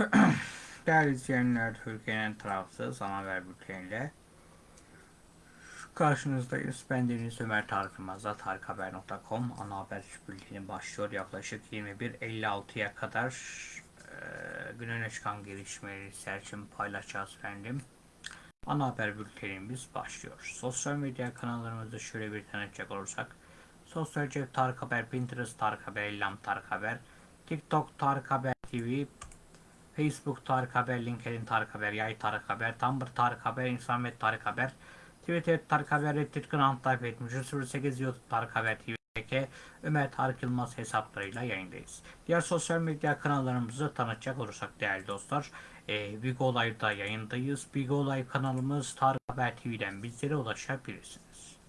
Değerli izleyenler, Türkiye'nin tarafsız ana haber bülteniyle karşınızdayız. Ben Deniz Ömer Tarık Yılmaz'da tarikhaber.com ana haber bülteni başlıyor. Yaklaşık 21.56'ya kadar e, gün öne çıkan gelişmeleri serçin paylaşacağız efendim. Ana haber bültenimiz başlıyor. Sosyal medya kanallarımızı şöyle bir tanıtacak olursak Sosyal cep Tarık Haber, Pinterest Tarık Haber, Ellam Tarık Haber, TikTok Tarık Haber TV, Facebook Tarık Haber, LinkedIn Tarık Haber, Yay Tarık Haber, Tumblr Tarık Haber, Instagram Tarık Haber, Twitter Tarık Haber, Reddit Grand Type 7308 YouTube Tarık Haber TV'deki Ömer Tarık Yılmaz hesaplarıyla yayındayız. Diğer sosyal medya kanallarımızı tanıtacak olursak değerli dostlar, e, Big Olay'da yayındayız. Big Olay kanalımız Tarık Haber TV'den bizlere ulaşabilirsiniz.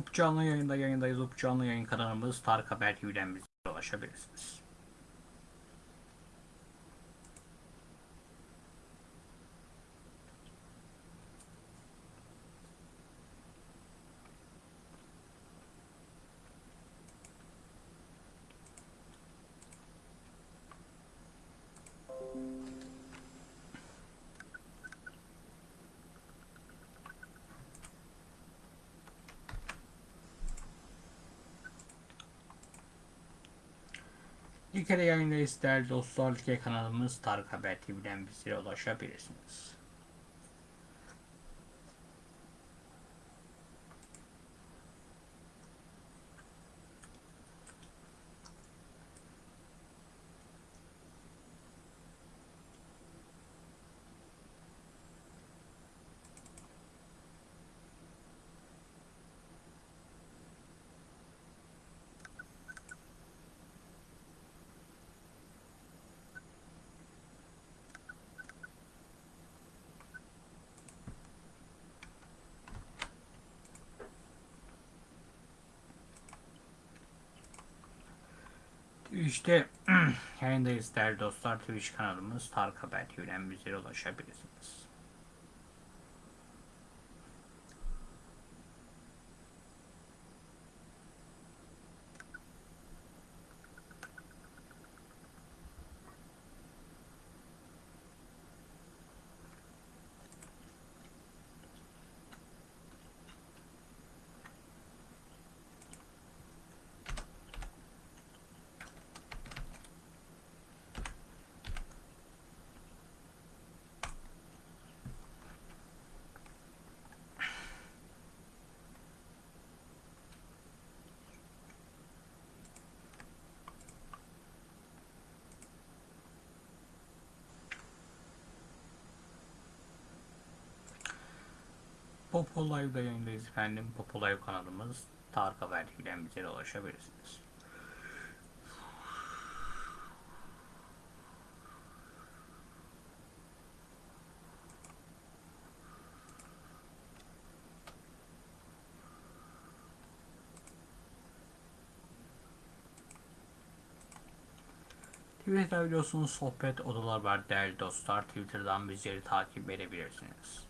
UP canlı yayında yayındayız. UP canlı yayın kanalımız Tarık Haber TV'den bizlere ulaşabilirsiniz. Like'de yayındayız değerli dostlar. Kanalımız Tarık Haber TV'den bizlere ulaşabilirsiniz. İşte yayındayız değerli dostlar. Twitch kanalımız Tarık Haber TV'den bizlere ulaşabilirsiniz. Popo Live'da yayındayız efendim. Popo Live kanalımız Tarık Haber TV'den bizlere ulaşabilirsiniz. Twitter'da biliyorsunuz sohbet odalar var değerli dostlar. Twitter'dan bizleri takip edebilirsiniz.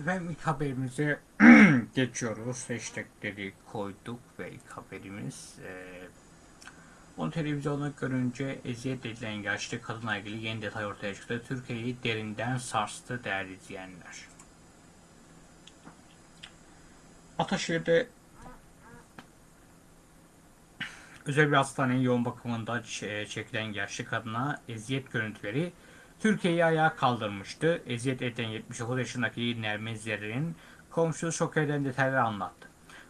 Efendim ilk haberimize geçiyoruz. Hashtagleri koyduk ve ilk haberimiz e, onu televizyonda görünce eziyet edilen yaşlı kadınla ilgili yeni detay ortaya çıktı. Türkiye'yi derinden sarstı değerli izleyenler. Ataşehir'de özel bir hastanenin yoğun bakımında çekilen yaşlı kadına eziyet görüntüleri Türkiye'yi ayağa kaldırmıştı. Eziyet eden 79 yaşındaki Nermin Zerrin'in komşusu şok eden detayları anlattı.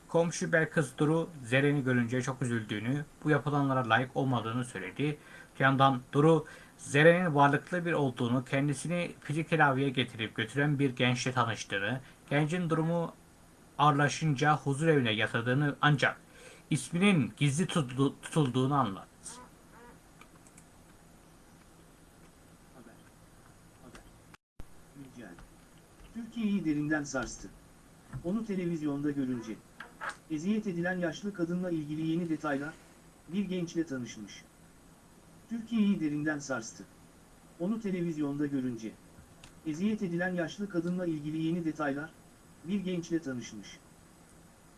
Komşu Belkıs Duru Zerrin'i görünce çok üzüldüğünü, bu yapılanlara layık olmadığını söyledi. Yandan Duru Zerrin'in varlıklı bir olduğunu, kendisini fizik tedaviye getirip götüren bir gençle tanıştığını, gencin durumu ağırlaşınca huzur evine yatırdığını ancak isminin gizli tutuldu- tutulduğunu anlattı. Haber. Haber. Güncel. Türkiye'yi derinden sarstı. Onu televizyonda görünce. Eziyet edilen yaşlı kadınla ilgili yeni detaylar, bir gençle tanışmış. Türkiye'yi derinden sarstı. Onu televizyonda görünce. Eziyet edilen yaşlı kadınla ilgili yeni detaylar, bir gençle tanışmış.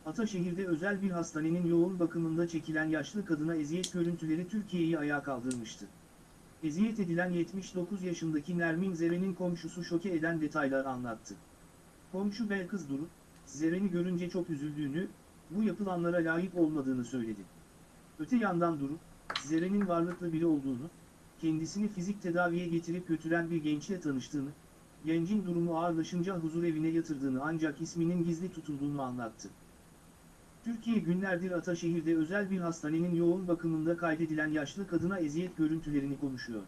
Ataşehir'de özel bir hastanenin yoğun bakımında çekilen yaşlı kadına eziyet görüntüleri Türkiye'yi ayağa kaldırmıştı. Eziyet edilen 79 yaşındaki Nermin Zeren'in komşusu şoke eden detaylar anlattı. Komşu Belkız Duru, Zeren'i görünce çok üzüldüğünü, bu yapılanlara layık olmadığını söyledi. Öte yandan Duru, Zeren'in varlıklı biri olduğunu, kendisini fizik tedaviye getirip götüren bir gençle tanıştığını, gencin durumu ağırlaşınca huzur evine yatırdığını ancak isminin gizli tutulduğunu anlattı. Türkiye günlerdir Ataşehir'de özel bir hastanenin yoğun bakımında kaydedilen yaşlı kadına eziyet görüntülerini konuşuyor.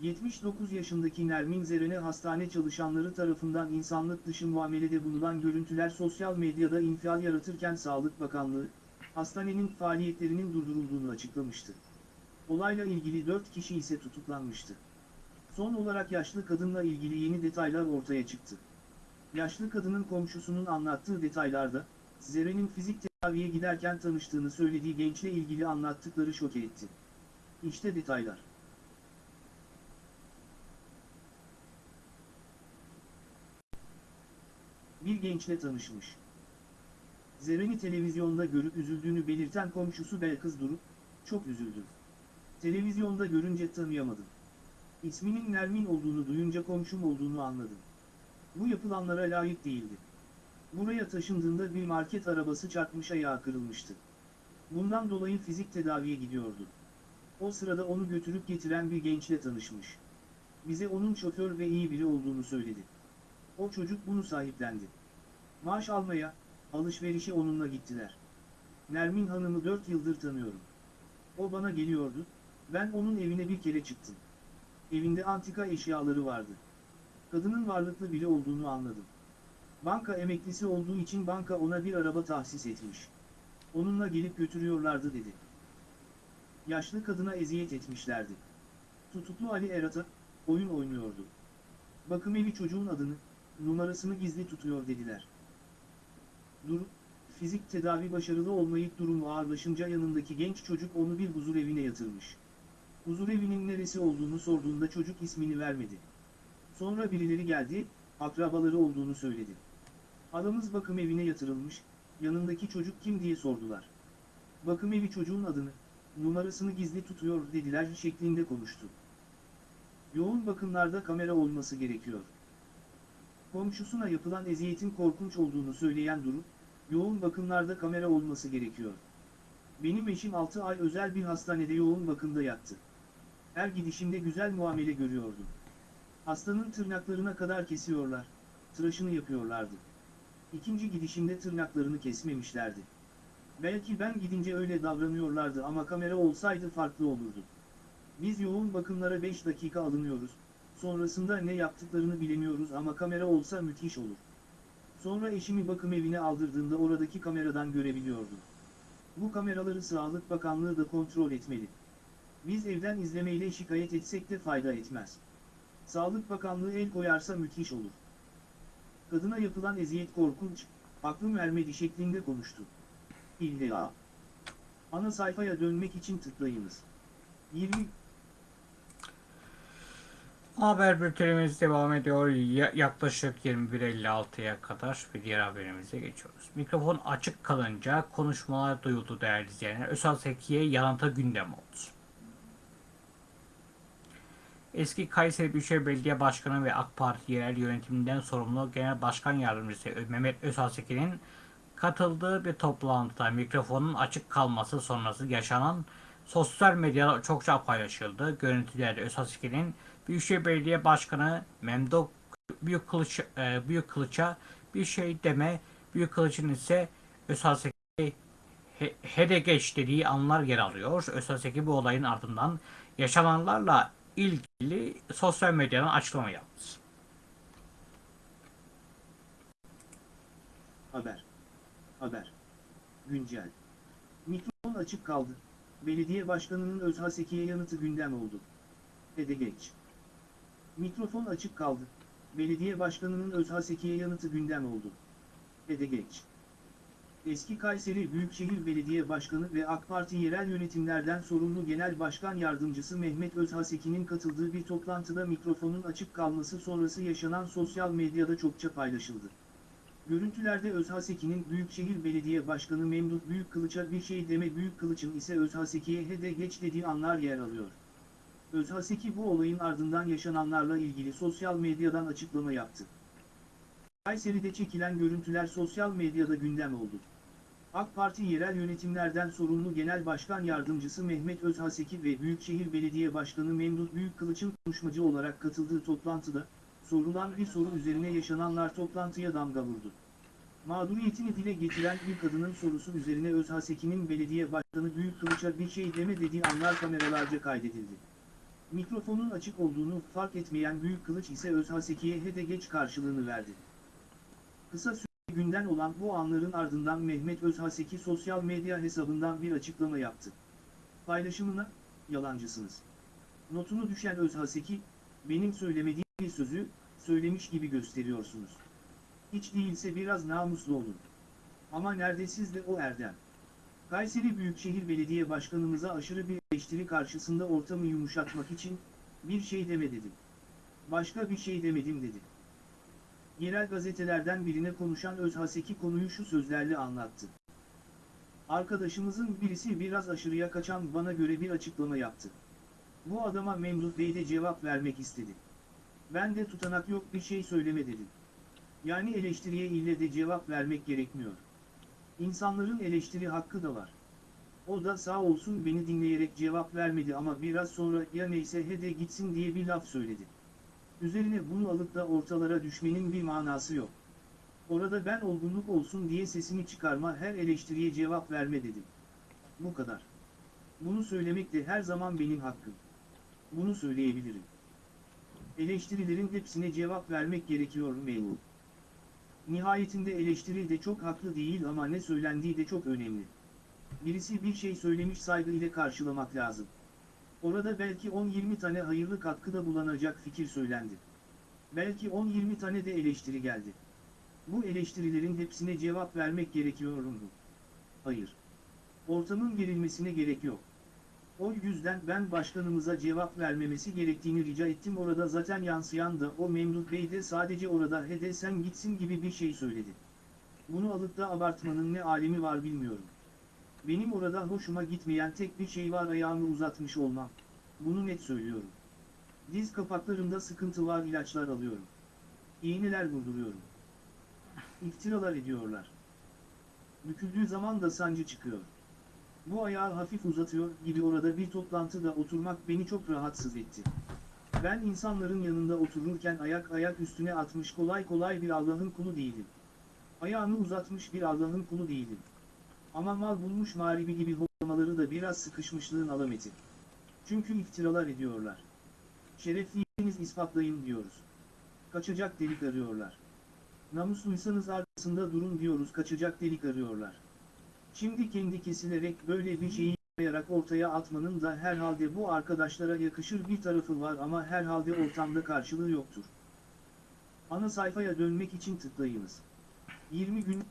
79 yaşındaki Nermin Zeren'e hastane çalışanları tarafından insanlık dışı muamelede bulunan görüntüler sosyal medyada infial yaratırken Sağlık Bakanlığı, hastanenin faaliyetlerinin durdurulduğunu açıklamıştı. Olayla ilgili 4 kişi ise tutuklanmıştı. Son olarak yaşlı kadınla ilgili yeni detaylar ortaya çıktı. Yaşlı kadının komşusunun anlattığı detaylarda, Zeren'in fizik tedaviye giderken tanıştığını söylediği gençle ilgili anlattıkları şoke etti. İşte detaylar. Bir gençle tanışmış. Zeren'i televizyonda görüp üzüldüğünü belirten komşusu Belkız Duru, çok üzüldüm. Televizyonda görünce tanıyamadım. İsminin Nermin olduğunu duyunca komşum olduğunu anladım. Bu yapılanlara layık değildi. Buraya taşındığında bir market arabası çarpmış ayağı kırılmıştı. Bundan dolayı fizik tedaviye gidiyordu. O sırada onu götürüp getiren bir gençle tanışmış. Bize onun şoför ve iyi biri olduğunu söyledi. O çocuk bunu sahiplendi. Maaş almaya, alışverişe onunla gittiler. Nermin Hanım'ı 4 yıldır tanıyorum. O bana geliyordu, ben onun evine bir kere çıktım. Evinde antika eşyaları vardı. Kadının varlıklı biri olduğunu anladım. Banka emeklisi olduğu için banka ona bir araba tahsis etmiş. Onunla gelip götürüyorlardı dedi. Yaşlı kadına eziyet etmişlerdi. Tutuklu Ali Erat'a, oyun oynuyordu. Bakım evi çocuğun adını, numarasını gizli tutuyor dediler. Dur, fizik tedavi başarılı olmayıp durumu ağırlaşınca yanındaki genç çocuk onu bir huzur evine yatırmış. Huzur evinin neresi olduğunu sorduğunda çocuk ismini vermedi. Sonra birileri geldi, akrabaları olduğunu söyledi. Adamız bakım evine yatırılmış, yanındaki çocuk kim diye sordular. Bakım evi çocuğun adını, numarasını gizli tutuyor dediler şeklinde konuştu. Yoğun bakımlarda kamera olması gerekiyor. Komşusuna yapılan eziyetin korkunç olduğunu söyleyen Duru, yoğun bakımlarda kamera olması gerekiyor. Benim eşim 6 ay özel bir hastanede yoğun bakımda yattı. Her gidişimde güzel muamele görüyordum. Hastanın tırnaklarına kadar kesiyorlar, tıraşını yapıyorlardı. İkinci gidişimde tırnaklarını kesmemişlerdi. Belki ben gidince öyle davranıyorlardı ama kamera olsaydı farklı olurdu. Biz yoğun bakımlara 5 dakika alınıyoruz, sonrasında ne yaptıklarını bilemiyoruz ama kamera olsa müthiş olur. Sonra eşimi bakım evine aldırdığımda oradaki kameradan görebiliyordum. Bu kameraları Sağlık Bakanlığı da kontrol etmeli. Biz evden izlemeyle şikayet etsek de fayda etmez. Sağlık Bakanlığı el koyarsa müthiş olur. Kadına yapılan eziyet korkunç, aklım ermedi şeklinde konuştu. İlla. Ana sayfaya dönmek için tıklayınız. 20 Haber bültenimiz devam ediyor. Ya- yaklaşık 21.56'ya kadar bir diğer haberimize geçiyoruz. Mikrofon açık kalınca konuşmalar duyuldu değerli izleyenler. Özal Seki'ye yalanta gündem oldu. Eski Kayseri Büyükşehir Belediye Başkanı ve AK Parti yerel yönetiminden sorumlu Genel Başkan Yardımcısı Mehmet Özal Seki'nin katıldığı bir toplantıda mikrofonun açık kalması sonrası yaşanan sosyal medyada çokça paylaşıldı. Görüntülerde Özal Seki'nin Büyükşehir Belediye Başkanı Memduh Büyük Kılıç e, Büyük Kılıç'a bir şey deme, Büyük Kılıç'ın ise Özaseki he, hede geç dediği anlar yer alıyor. Özaseki bu olayın ardından yaşananlarla ilgili sosyal medyadan açıklama yaptı. Haber. Haber. Güncel. Mikrofon açık kaldı. Belediye başkanının Özhaseki'ye yanıtı gündem oldu. Ede geç. Mikrofon açık kaldı. Belediye başkanının Özhaseki'ye yanıtı gündem oldu. Ede geç. Eski Kayseri Büyükşehir Belediye Başkanı ve AK Parti yerel yönetimlerden sorumlu Genel Başkan Yardımcısı Mehmet Özhaseki'nin katıldığı bir toplantıda mikrofonun açık kalması sonrası yaşanan sosyal medyada çokça paylaşıldı. Görüntülerde Özhaseki'nin Büyükşehir Belediye Başkanı Memduh Büyükkılıç'a bir şey deme Büyükkılıç'ın ise Özhaseki'ye hede geç dediği anlar yer alıyor. Özhaseki bu olayın ardından yaşananlarla ilgili sosyal medyadan açıklama yaptı. Kayseri'de çekilen görüntüler sosyal medyada gündem oldu. AK Parti yerel yönetimlerden sorumlu Genel Başkan Yardımcısı Mehmet Özhaseki ve Büyükşehir Belediye Başkanı Memduh Büyükkılıç'ın konuşmacı olarak katıldığı toplantıda, sorulan bir soru üzerine yaşananlar toplantıya damga vurdu. Mağduriyetini dile getiren bir kadının sorusu üzerine Özhaseki'nin belediye başkanı Büyük Kılıç'a bir şey deme dediği anlar kameralarca kaydedildi. Mikrofonun açık olduğunu fark etmeyen Büyük Kılıç ise Özhaseki'ye hede geç karşılığını verdi. Kısa süre günden olan bu anların ardından Mehmet Özhaseki sosyal medya hesabından bir açıklama yaptı. Paylaşımına, yalancısınız. Notunu düşen Özhaseki, benim söylemediğim bir sözü, söylemiş gibi gösteriyorsunuz. Hiç değilse biraz namuslu olun. Ama nerede sizde o erdem? Kayseri Büyükşehir Belediye Başkanımıza aşırı bir eleştiri karşısında ortamı yumuşatmak için, bir şey deme dedim. Başka bir şey demedim dedi. Yerel gazetelerden birine konuşan Özhaseki konuyu şu sözlerle anlattı. Arkadaşımızın birisi biraz aşırıya kaçan bana göre bir açıklama yaptı. Bu adama Memduh Bey de cevap vermek istedi. Ben de tutanak yok bir şey söyleme dedim. Yani eleştiriye ille de cevap vermek gerekmiyor. İnsanların eleştiri hakkı da var. O da sağ olsun beni dinleyerek cevap vermedi ama biraz sonra ya neyse hede gitsin diye bir laf söyledi. Üzerine bunu alıp da ortalara düşmenin bir manası yok. Orada ben olgunluk olsun diye sesini çıkarma her eleştiriye cevap verme dedim. Bu kadar. Bunu söylemek de her zaman benim hakkım. Bunu söyleyebilirim. Eleştirilerin hepsine cevap vermek gerekiyor memur. Nihayetinde eleştiri de çok haklı değil ama ne söylendiği de çok önemli. Birisi bir şey söylemiş saygı ile karşılamak lazım. Orada belki 10-20 tane hayırlı katkıda bulunacak fikir söylendi. Belki 10-20 tane de eleştiri geldi. Bu eleştirilerin hepsine cevap vermek gerekiyor mu? Hayır. Ortamın gerilmesine gerek yok. O yüzden ben başkanımıza cevap vermemesi gerektiğini rica ettim orada zaten yansıyan da o Memduh Bey de sadece orada hede sen gitsin gibi bir şey söyledi. Bunu alıp da abartmanın ne alemi var bilmiyorum. Benim orada hoşuma gitmeyen tek bir şey var ayağımı uzatmış olmam. Bunu net söylüyorum. Diz kapaklarımda sıkıntı var ilaçlar alıyorum. İğneler vurduruyorum. İftiralar ediyorlar. Büküldüğü zaman da sancı çıkıyor. Bu ayağı hafif uzatıyor gibi orada bir toplantıda oturmak beni çok rahatsız etti. Ben insanların yanında otururken ayak ayak üstüne atmış kolay kolay bir Allah'ın kulu değilim. Ayağını uzatmış bir Allah'ın kulu değilim. Ama mal bulmuş mağribi gibi hoplamaları da biraz sıkışmışlığın alameti. Çünkü iftiralar ediyorlar. Şerefliyiniz ispatlayın diyoruz. Kaçacak delik arıyorlar. Namusluysanız arkasında durun diyoruz kaçacak delik arıyorlar. Şimdi kendi kesilerek böyle bir şeyi yaparak ortaya atmanın da herhalde bu arkadaşlara yakışır bir tarafı var ama herhalde ortamda karşılığı yoktur. Ana sayfaya dönmek için tıklayınız. 20 gün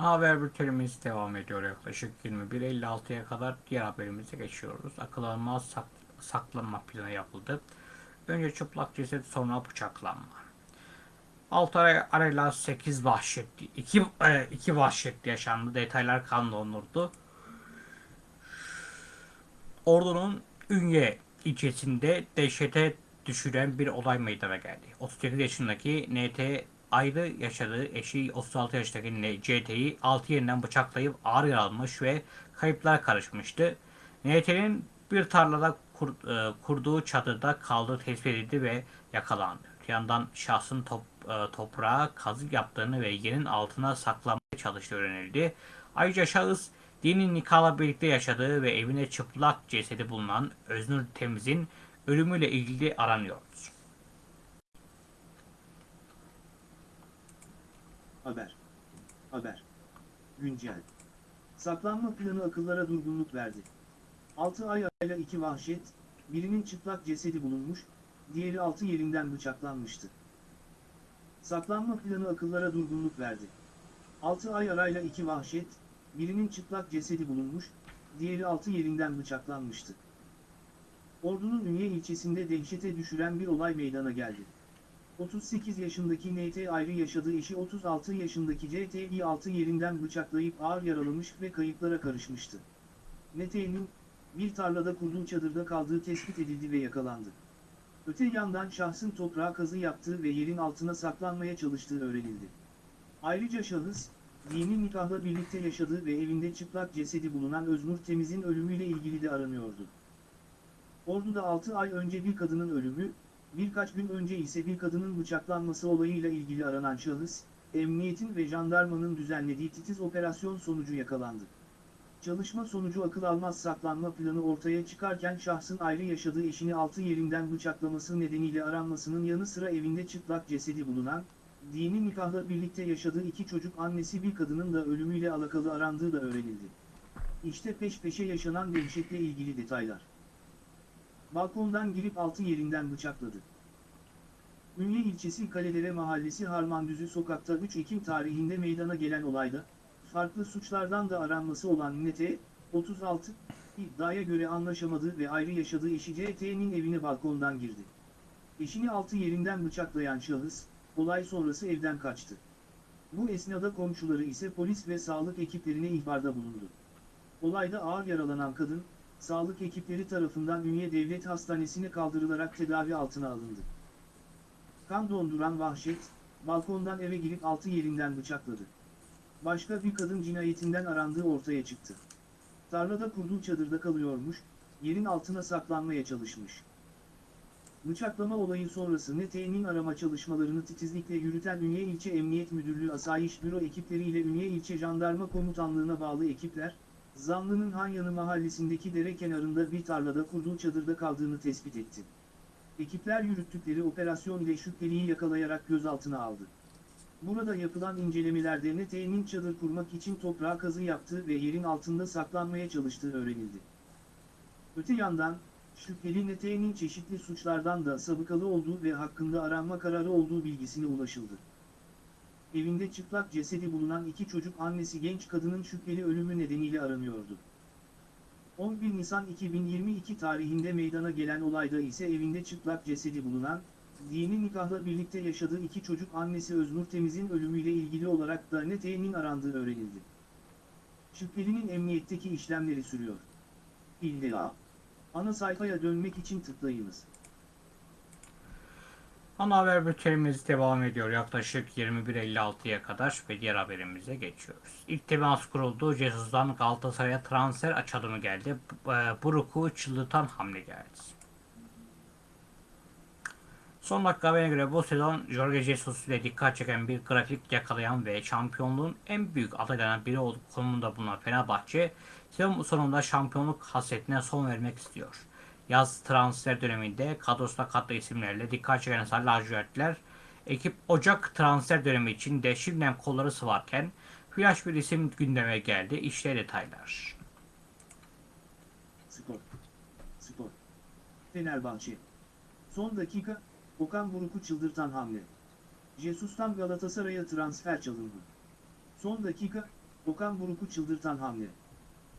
Haber bültenimiz devam ediyor yaklaşık 21.56'ya kadar diğer haberimize geçiyoruz. Akıl almaz sak- saklanma planı yapıldı. Önce çıplak ceset sonra bıçaklanma. 6 ay arayla 8 vahşetli 2 2 vahşetli yaşandı. Detaylar kan donurdu. Ordu'nun Ünye ilçesinde dehşete düşüren bir olay meydana geldi. 38 yaşındaki NT ayrı yaşadığı eşi 36 yaşındaki CT'yi 6 yerinden bıçaklayıp ağır yaralamış ve kayıplar karışmıştı. NT'nin bir tarlada kur- e, kurduğu çadırda kaldığı tespit edildi ve yakalandı. Bir yandan şahsın top, e, toprağa kazık yaptığını ve yerin altına saklanmaya çalıştığı öğrenildi. Ayrıca şahıs dini nikahla birlikte yaşadığı ve evine çıplak cesedi bulunan Öznur Temiz'in ölümüyle ilgili aranıyor. Haber. Haber. Güncel. Saklanma planı akıllara durgunluk verdi. 6 ay arayla iki vahşet, birinin çıplak cesedi bulunmuş, diğeri altı yerinden bıçaklanmıştı. Saklanma planı akıllara durgunluk verdi. 6 ay arayla iki vahşet, birinin çıplak cesedi bulunmuş, diğeri altı yerinden bıçaklanmıştı. Ordu'nun Ünye ilçesinde dehşete düşüren bir olay meydana geldi. 38 yaşındaki NT ayrı yaşadığı eşi 36 yaşındaki CT'yi 6 yerinden bıçaklayıp ağır yaralamış ve kayıplara karışmıştı. NT'nin bir tarlada kurduğu çadırda kaldığı tespit edildi ve yakalandı. Öte yandan şahsın toprağa kazı yaptığı ve yerin altına saklanmaya çalıştığı öğrenildi. Ayrıca şahıs, dini nikahla birlikte yaşadığı ve evinde çıplak cesedi bulunan Öznur Temiz'in ölümüyle ilgili de aranıyordu. Ordu'da 6 ay önce bir kadının ölümü, birkaç gün önce ise bir kadının bıçaklanması olayıyla ilgili aranan şahıs, emniyetin ve jandarmanın düzenlediği titiz operasyon sonucu yakalandı. Çalışma sonucu akıl almaz saklanma planı ortaya çıkarken şahsın ayrı yaşadığı eşini altı yerinden bıçaklaması nedeniyle aranmasının yanı sıra evinde çıplak cesedi bulunan, dini nikahla birlikte yaşadığı iki çocuk annesi bir kadının da ölümüyle alakalı arandığı da öğrenildi. İşte peş peşe yaşanan dehşetle ilgili detaylar. Balkondan girip altı yerinden bıçakladı. Ünye ilçesi Kalelere Mahallesi Harmandüzü sokakta 3 Ekim tarihinde meydana gelen olayda, farklı suçlardan da aranması olan Nete, 36, iddiaya göre anlaşamadığı ve ayrı yaşadığı eşi CT'nin evine balkondan girdi. Eşini altı yerinden bıçaklayan şahıs, olay sonrası evden kaçtı. Bu esnada komşuları ise polis ve sağlık ekiplerine ihbarda bulundu. Olayda ağır yaralanan kadın, sağlık ekipleri tarafından Ünye Devlet Hastanesi'ne kaldırılarak tedavi altına alındı. Kan donduran vahşet, balkondan eve girip altı yerinden bıçakladı. Başka bir kadın cinayetinden arandığı ortaya çıktı. Tarlada kurduğu çadırda kalıyormuş, yerin altına saklanmaya çalışmış. Bıçaklama olayı sonrası NT'nin arama çalışmalarını titizlikle yürüten Ünye İlçe Emniyet Müdürlüğü Asayiş Büro ekipleriyle Ünye İlçe Jandarma Komutanlığı'na bağlı ekipler, Zanlı'nın Hanyanı mahallesindeki dere kenarında bir tarlada kurduğu çadırda kaldığını tespit etti. Ekipler yürüttükleri operasyon ile şüpheliyi yakalayarak gözaltına aldı. Burada yapılan incelemelerde NT'nin çadır kurmak için toprağa kazı yaptığı ve yerin altında saklanmaya çalıştığı öğrenildi. Öte yandan, şüpheli NT'nin çeşitli suçlardan da sabıkalı olduğu ve hakkında aranma kararı olduğu bilgisine ulaşıldı. Evinde çıplak cesedi bulunan iki çocuk annesi genç kadının şüpheli ölümü nedeniyle aranıyordu. 11 Nisan 2022 tarihinde meydana gelen olayda ise evinde çıplak cesedi bulunan, dini nikahla birlikte yaşadığı iki çocuk annesi Öznur Temiz'in ölümüyle ilgili olarak da NT'nin arandığı öğrenildi. Şüphelinin emniyetteki işlemleri sürüyor. İlla. Ana sayfaya dönmek için tıklayınız. Ana haber bültenimiz devam ediyor yaklaşık 21.56'ya kadar ve diğer haberimize geçiyoruz. İlk temas kuruldu. Jesus'dan Galatasaray'a transfer açılımı geldi. E, Buruk'u çıldırtan hamle geldi. Son dakika haberine göre bu sezon Jorge Jesus ile dikkat çeken bir grafik yakalayan ve şampiyonluğun en büyük adaylarından biri olduğu konumunda bulunan Fenerbahçe sezon sonunda şampiyonluk hasretine son vermek istiyor. Yaz transfer döneminde kadrosuna katlı isimlerle dikkat çeken Sarı Lacivertler ekip Ocak transfer dönemi için de şimdiden kolları sıvarken flash bir isim gündeme geldi. İşte detaylar. Spor. Spor. Fenerbahçe. Son dakika, Okan Buruk'u çıldırtan hamle. Jesus'tan Galatasaray'a transfer çalındı. Son dakika, Okan Buruk'u çıldırtan hamle.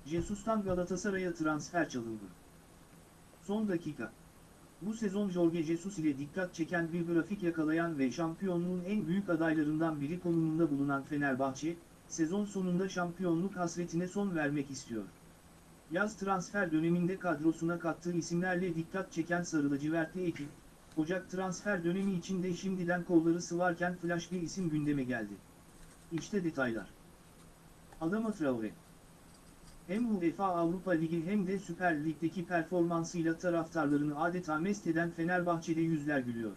Jesus'tan Galatasaray'a transfer çalındı. Son dakika. Bu sezon Jorge Jesus ile dikkat çeken bir grafik yakalayan ve şampiyonluğun en büyük adaylarından biri konumunda bulunan Fenerbahçe, sezon sonunda şampiyonluk hasretine son vermek istiyor. Yaz transfer döneminde kadrosuna kattığı isimlerle dikkat çeken Sarı lacivertli ekip, Ocak transfer dönemi içinde şimdiden kolları sıvarken flash bir isim gündeme geldi. İşte detaylar. Adama Traore hem UEFA Avrupa Ligi hem de Süper Lig'deki performansıyla taraftarlarını adeta mest eden Fenerbahçe'de yüzler gülüyor.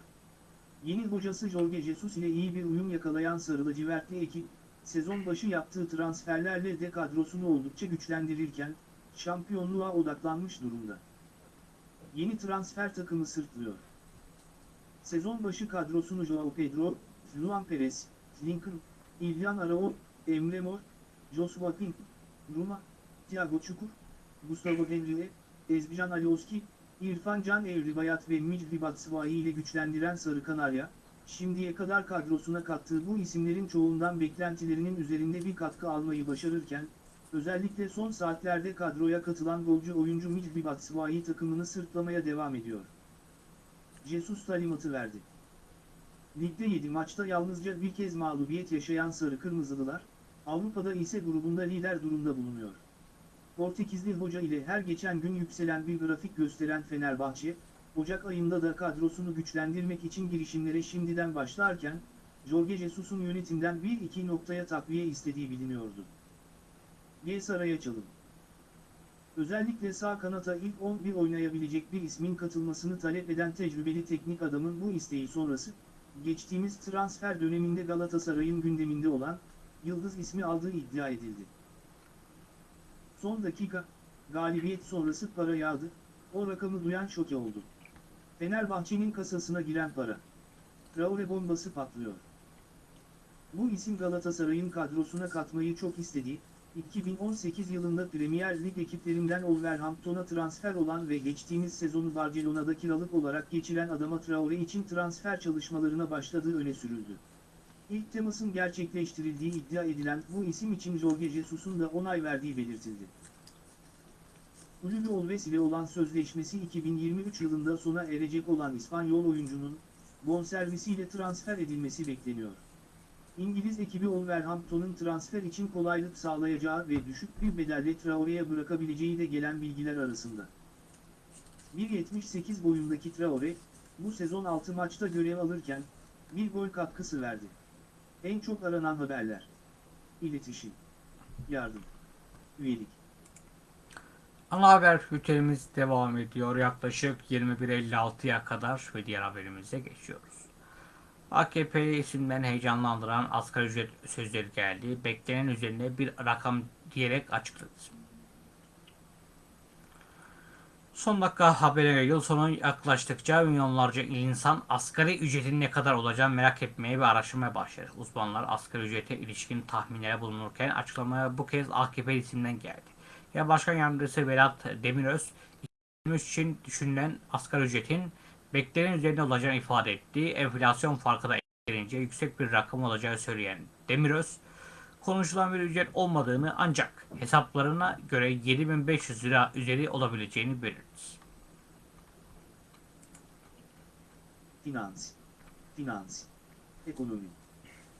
Yeni hocası Jorge Jesus ile iyi bir uyum yakalayan Sarı lacivertli ekip, sezon başı yaptığı transferlerle de kadrosunu oldukça güçlendirirken, şampiyonluğa odaklanmış durumda. Yeni transfer takımı sırtlıyor. Sezon başı kadrosunu Joao Pedro, Luan Perez, Lincoln, İlyan Arao, Emre Mor, Joshua King, Ruma, Thiago Çukur, Gustavo Henrique, Ezbican Alioski, İrfan Can Evribayat ve Micri Batshuayi ile güçlendiren Sarı Kanarya, şimdiye kadar kadrosuna kattığı bu isimlerin çoğundan beklentilerinin üzerinde bir katkı almayı başarırken, özellikle son saatlerde kadroya katılan golcü oyuncu Micri Batshuayi takımını sırtlamaya devam ediyor. Jesus talimatı verdi. Ligde 7 maçta yalnızca bir kez mağlubiyet yaşayan Sarı Kırmızılılar, Avrupa'da ise grubunda lider durumda bulunuyor. Portekizli hoca ile her geçen gün yükselen bir grafik gösteren Fenerbahçe, Ocak ayında da kadrosunu güçlendirmek için girişimlere şimdiden başlarken, Jorge Jesus'un yönetimden bir iki noktaya takviye istediği biliniyordu. G Saray'a çalın. Özellikle sağ kanata ilk 11 oynayabilecek bir ismin katılmasını talep eden tecrübeli teknik adamın bu isteği sonrası, geçtiğimiz transfer döneminde Galatasaray'ın gündeminde olan, Yıldız ismi aldığı iddia edildi. Son dakika, galibiyet sonrası para yağdı, o rakamı duyan şoke oldu. Fenerbahçe'nin kasasına giren para. Traore bombası patlıyor. Bu isim Galatasaray'ın kadrosuna katmayı çok istediği, 2018 yılında Premier Lig ekiplerinden Wolverhampton'a transfer olan ve geçtiğimiz sezonu Barcelona'da kiralık olarak geçiren Adama Traore için transfer çalışmalarına başladığı öne sürüldü. İlk temasın gerçekleştirildiği iddia edilen bu isim için Jorge Jesus'un da onay verdiği belirtildi. Ululu Olves ile olan sözleşmesi 2023 yılında sona erecek olan İspanyol oyuncunun, bonservisiyle transfer edilmesi bekleniyor. İngiliz ekibi Wolverhampton'un transfer için kolaylık sağlayacağı ve düşük bir bedelle Traore'ye bırakabileceği de gelen bilgiler arasında. 1.78 boyundaki Traore, bu sezon 6 maçta görev alırken, bir gol katkısı verdi. En çok aranan haberler. İletişim. Yardım. Üyelik. Ana haber bültenimiz devam ediyor. Yaklaşık 21.56'ya kadar ve diğer haberimize geçiyoruz. AKP isimden heyecanlandıran asgari ücret sözleri geldi. Beklenen üzerine bir rakam diyerek açıkladı. Son dakika habere göre yıl sonu yaklaştıkça milyonlarca insan asgari ücretin ne kadar olacağını merak etmeye ve araştırmaya başladı. Uzmanlar asgari ücrete ilişkin tahminlere bulunurken açıklamaya bu kez AKP isimden geldi. Ya Başkan Yardımcısı Vedat Demiröz, 2023 için düşünülen asgari ücretin beklenen üzerinde olacağını ifade etti. Enflasyon farkı da eklenince yüksek bir rakam olacağı söyleyen Demiröz, konuşulan bir ücret olmadığını ancak hesaplarına göre 7500 lira üzeri olabileceğini belirtti. Finans. Finans. Ekonomi.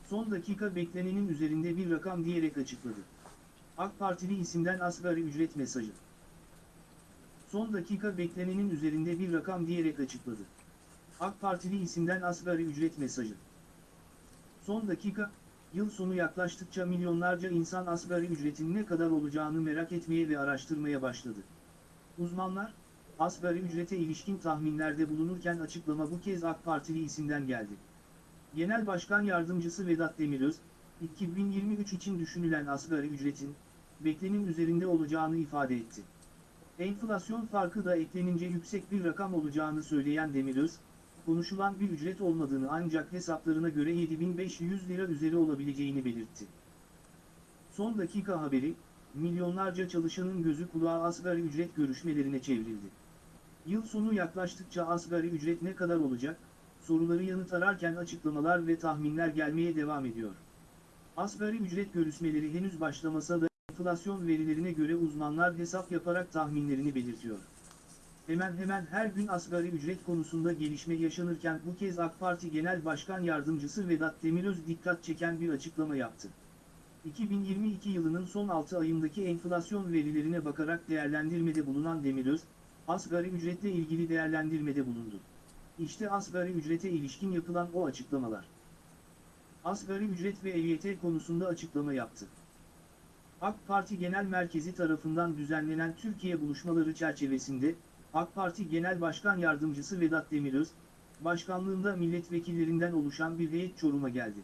Son dakika beklenenin üzerinde bir rakam diyerek açıkladı. AK Partili isimden asgari ücret mesajı. Son dakika beklenenin üzerinde bir rakam diyerek açıkladı. AK Partili isimden asgari ücret mesajı. Son dakika, yıl sonu yaklaştıkça milyonlarca insan asgari ücretin ne kadar olacağını merak etmeye ve araştırmaya başladı. Uzmanlar, asgari ücrete ilişkin tahminlerde bulunurken açıklama bu kez AK Partili isimden geldi. Genel Başkan Yardımcısı Vedat Demiröz, 2023 için düşünülen asgari ücretin, beklenin üzerinde olacağını ifade etti. Enflasyon farkı da eklenince yüksek bir rakam olacağını söyleyen Demiröz, konuşulan bir ücret olmadığını ancak hesaplarına göre 7500 lira üzeri olabileceğini belirtti. Son dakika haberi, milyonlarca çalışanın gözü kulağı asgari ücret görüşmelerine çevrildi. Yıl sonu yaklaştıkça asgari ücret ne kadar olacak, soruları yanıt ararken açıklamalar ve tahminler gelmeye devam ediyor. Asgari ücret görüşmeleri henüz başlamasa da enflasyon verilerine göre uzmanlar hesap yaparak tahminlerini belirtiyor. Hemen hemen her gün asgari ücret konusunda gelişme yaşanırken bu kez AK Parti Genel Başkan Yardımcısı Vedat Demiröz dikkat çeken bir açıklama yaptı. 2022 yılının son 6 ayındaki enflasyon verilerine bakarak değerlendirmede bulunan Demiröz, asgari ücretle ilgili değerlendirmede bulundu. İşte asgari ücrete ilişkin yapılan o açıklamalar. Asgari ücret ve EYT konusunda açıklama yaptı. AK Parti Genel Merkezi tarafından düzenlenen Türkiye buluşmaları çerçevesinde, AK Parti Genel Başkan Yardımcısı Vedat Demiröz, başkanlığında milletvekillerinden oluşan bir heyet Çorum'a geldi.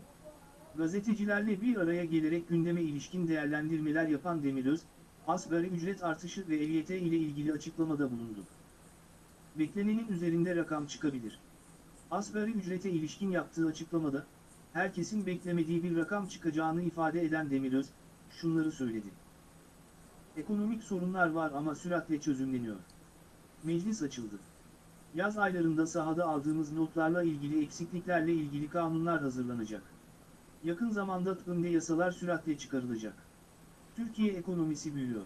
Gazetecilerle bir araya gelerek gündeme ilişkin değerlendirmeler yapan Demiröz, asgari ücret artışı ve EYT ile ilgili açıklamada bulundu. Beklenenin üzerinde rakam çıkabilir. Asgari ücrete ilişkin yaptığı açıklamada, herkesin beklemediği bir rakam çıkacağını ifade eden Demiröz, şunları söyledi. Ekonomik sorunlar var ama süratle çözümleniyor. Meclis açıldı. Yaz aylarında sahada aldığımız notlarla ilgili eksikliklerle ilgili kanunlar hazırlanacak. Yakın zamanda tümde yasalar süratle çıkarılacak. Türkiye ekonomisi büyüyor.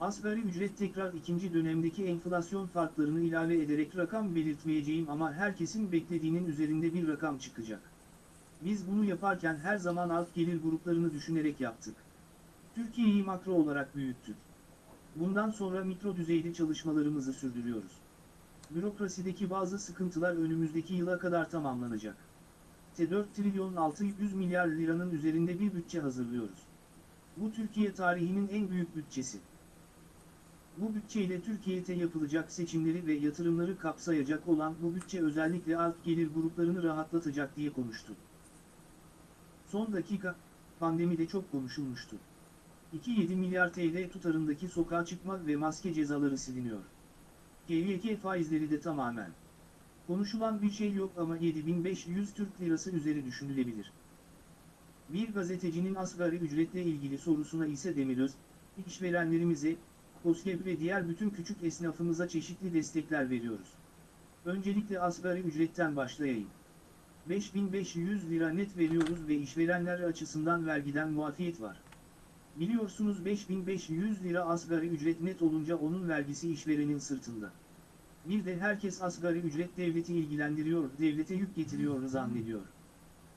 Asgari ücret tekrar ikinci dönemdeki enflasyon farklarını ilave ederek rakam belirtmeyeceğim ama herkesin beklediğinin üzerinde bir rakam çıkacak. Biz bunu yaparken her zaman alt gelir gruplarını düşünerek yaptık. Türkiye'yi makro olarak büyüttük. Bundan sonra mikro düzeyde çalışmalarımızı sürdürüyoruz. Bürokrasideki bazı sıkıntılar önümüzdeki yıla kadar tamamlanacak. T4 trilyon 600 milyar liranın üzerinde bir bütçe hazırlıyoruz. Bu Türkiye tarihinin en büyük bütçesi. Bu bütçeyle Türkiye'de yapılacak seçimleri ve yatırımları kapsayacak olan bu bütçe özellikle alt gelir gruplarını rahatlatacak diye konuştu. Son dakika, pandemide çok konuşulmuştu. 2.7 milyar TL tutarındaki sokağa çıkma ve maske cezaları siliniyor. KYK faizleri de tamamen. Konuşulan bir şey yok ama 7500 Türk Lirası üzeri düşünülebilir. Bir gazetecinin asgari ücretle ilgili sorusuna ise Demiröz, işverenlerimize, KOSGEB ve diğer bütün küçük esnafımıza çeşitli destekler veriyoruz. Öncelikle asgari ücretten başlayayım. 5500 lira net veriyoruz ve işverenler açısından vergiden muafiyet var. Biliyorsunuz 5500 lira asgari ücret net olunca onun vergisi işverenin sırtında. Bir de herkes asgari ücret devleti ilgilendiriyor, devlete yük getiriyor zannediyor.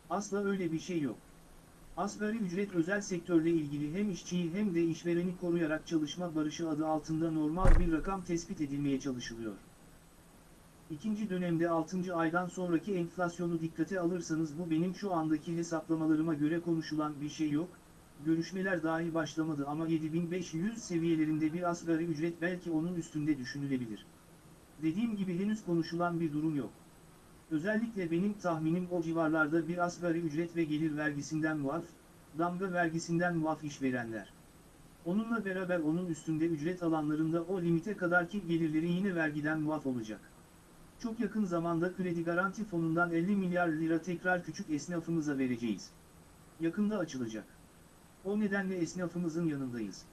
Asla öyle bir şey yok. Asgari ücret özel sektörle ilgili hem işçiyi hem de işvereni koruyarak çalışma barışı adı altında normal bir rakam tespit edilmeye çalışılıyor. İkinci dönemde 6. aydan sonraki enflasyonu dikkate alırsanız bu benim şu andaki hesaplamalarıma göre konuşulan bir şey yok, görüşmeler dahi başlamadı ama 7500 seviyelerinde bir asgari ücret belki onun üstünde düşünülebilir. Dediğim gibi henüz konuşulan bir durum yok. Özellikle benim tahminim o civarlarda bir asgari ücret ve gelir vergisinden muaf, damga vergisinden muaf işverenler. Onunla beraber onun üstünde ücret alanlarında o limite kadarki gelirleri yine vergiden muaf olacak. Çok yakın zamanda kredi garanti fonundan 50 milyar lira tekrar küçük esnafımıza vereceğiz. Yakında açılacak. O nedenle esnafımızın yanındayız.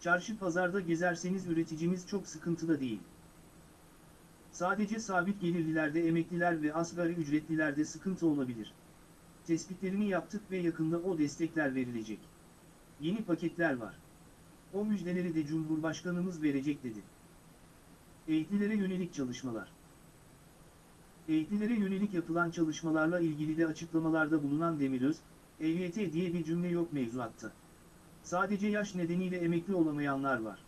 Çarşı pazarda gezerseniz üreticimiz çok sıkıntıda değil. Sadece sabit gelirlilerde emekliler ve asgari ücretlilerde sıkıntı olabilir. Tespitlerini yaptık ve yakında o destekler verilecek. Yeni paketler var. O müjdeleri de Cumhurbaşkanımız verecek dedi. Eğitlilere yönelik çalışmalar. Eğitlilere yönelik yapılan çalışmalarla ilgili de açıklamalarda bulunan Demiröz, EYT diye bir cümle yok mevzuatta. Sadece yaş nedeniyle emekli olamayanlar var.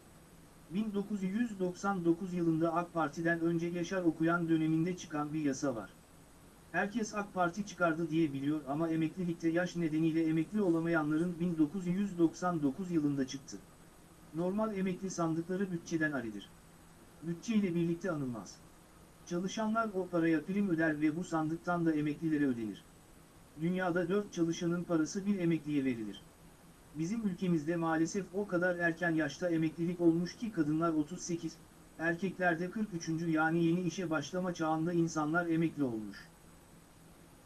1999 yılında AK Parti'den önce Yaşar okuyan döneminde çıkan bir yasa var. Herkes AK Parti çıkardı diye biliyor ama emeklilikte yaş nedeniyle emekli olamayanların 1999 yılında çıktı. Normal emekli sandıkları bütçeden aridir. Bütçe ile birlikte anılmaz. Çalışanlar o paraya prim öder ve bu sandıktan da emeklilere ödenir. Dünyada 4 çalışanın parası bir emekliye verilir. Bizim ülkemizde maalesef o kadar erken yaşta emeklilik olmuş ki kadınlar 38, erkeklerde 43. yani yeni işe başlama çağında insanlar emekli olmuş.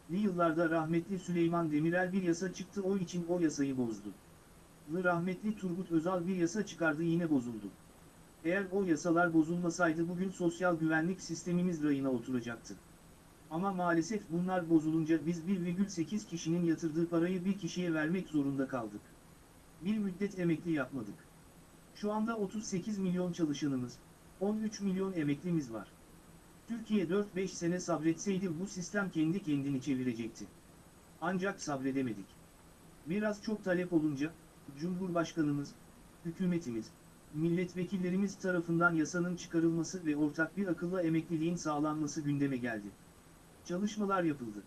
Yıllarda rahmetli Süleyman Demirel bir yasa çıktı o için o yasayı bozdu. Lı rahmetli Turgut Özal bir yasa çıkardı yine bozuldu. Eğer o yasalar bozulmasaydı bugün sosyal güvenlik sistemimiz rayına oturacaktı. Ama maalesef bunlar bozulunca biz 1,8 kişinin yatırdığı parayı bir kişiye vermek zorunda kaldık. Bir müddet emekli yapmadık. Şu anda 38 milyon çalışanımız, 13 milyon emeklimiz var. Türkiye 4-5 sene sabretseydi bu sistem kendi kendini çevirecekti. Ancak sabredemedik. Biraz çok talep olunca, Cumhurbaşkanımız, hükümetimiz, milletvekillerimiz tarafından yasanın çıkarılması ve ortak bir akılla emekliliğin sağlanması gündeme geldi. Çalışmalar yapıldı.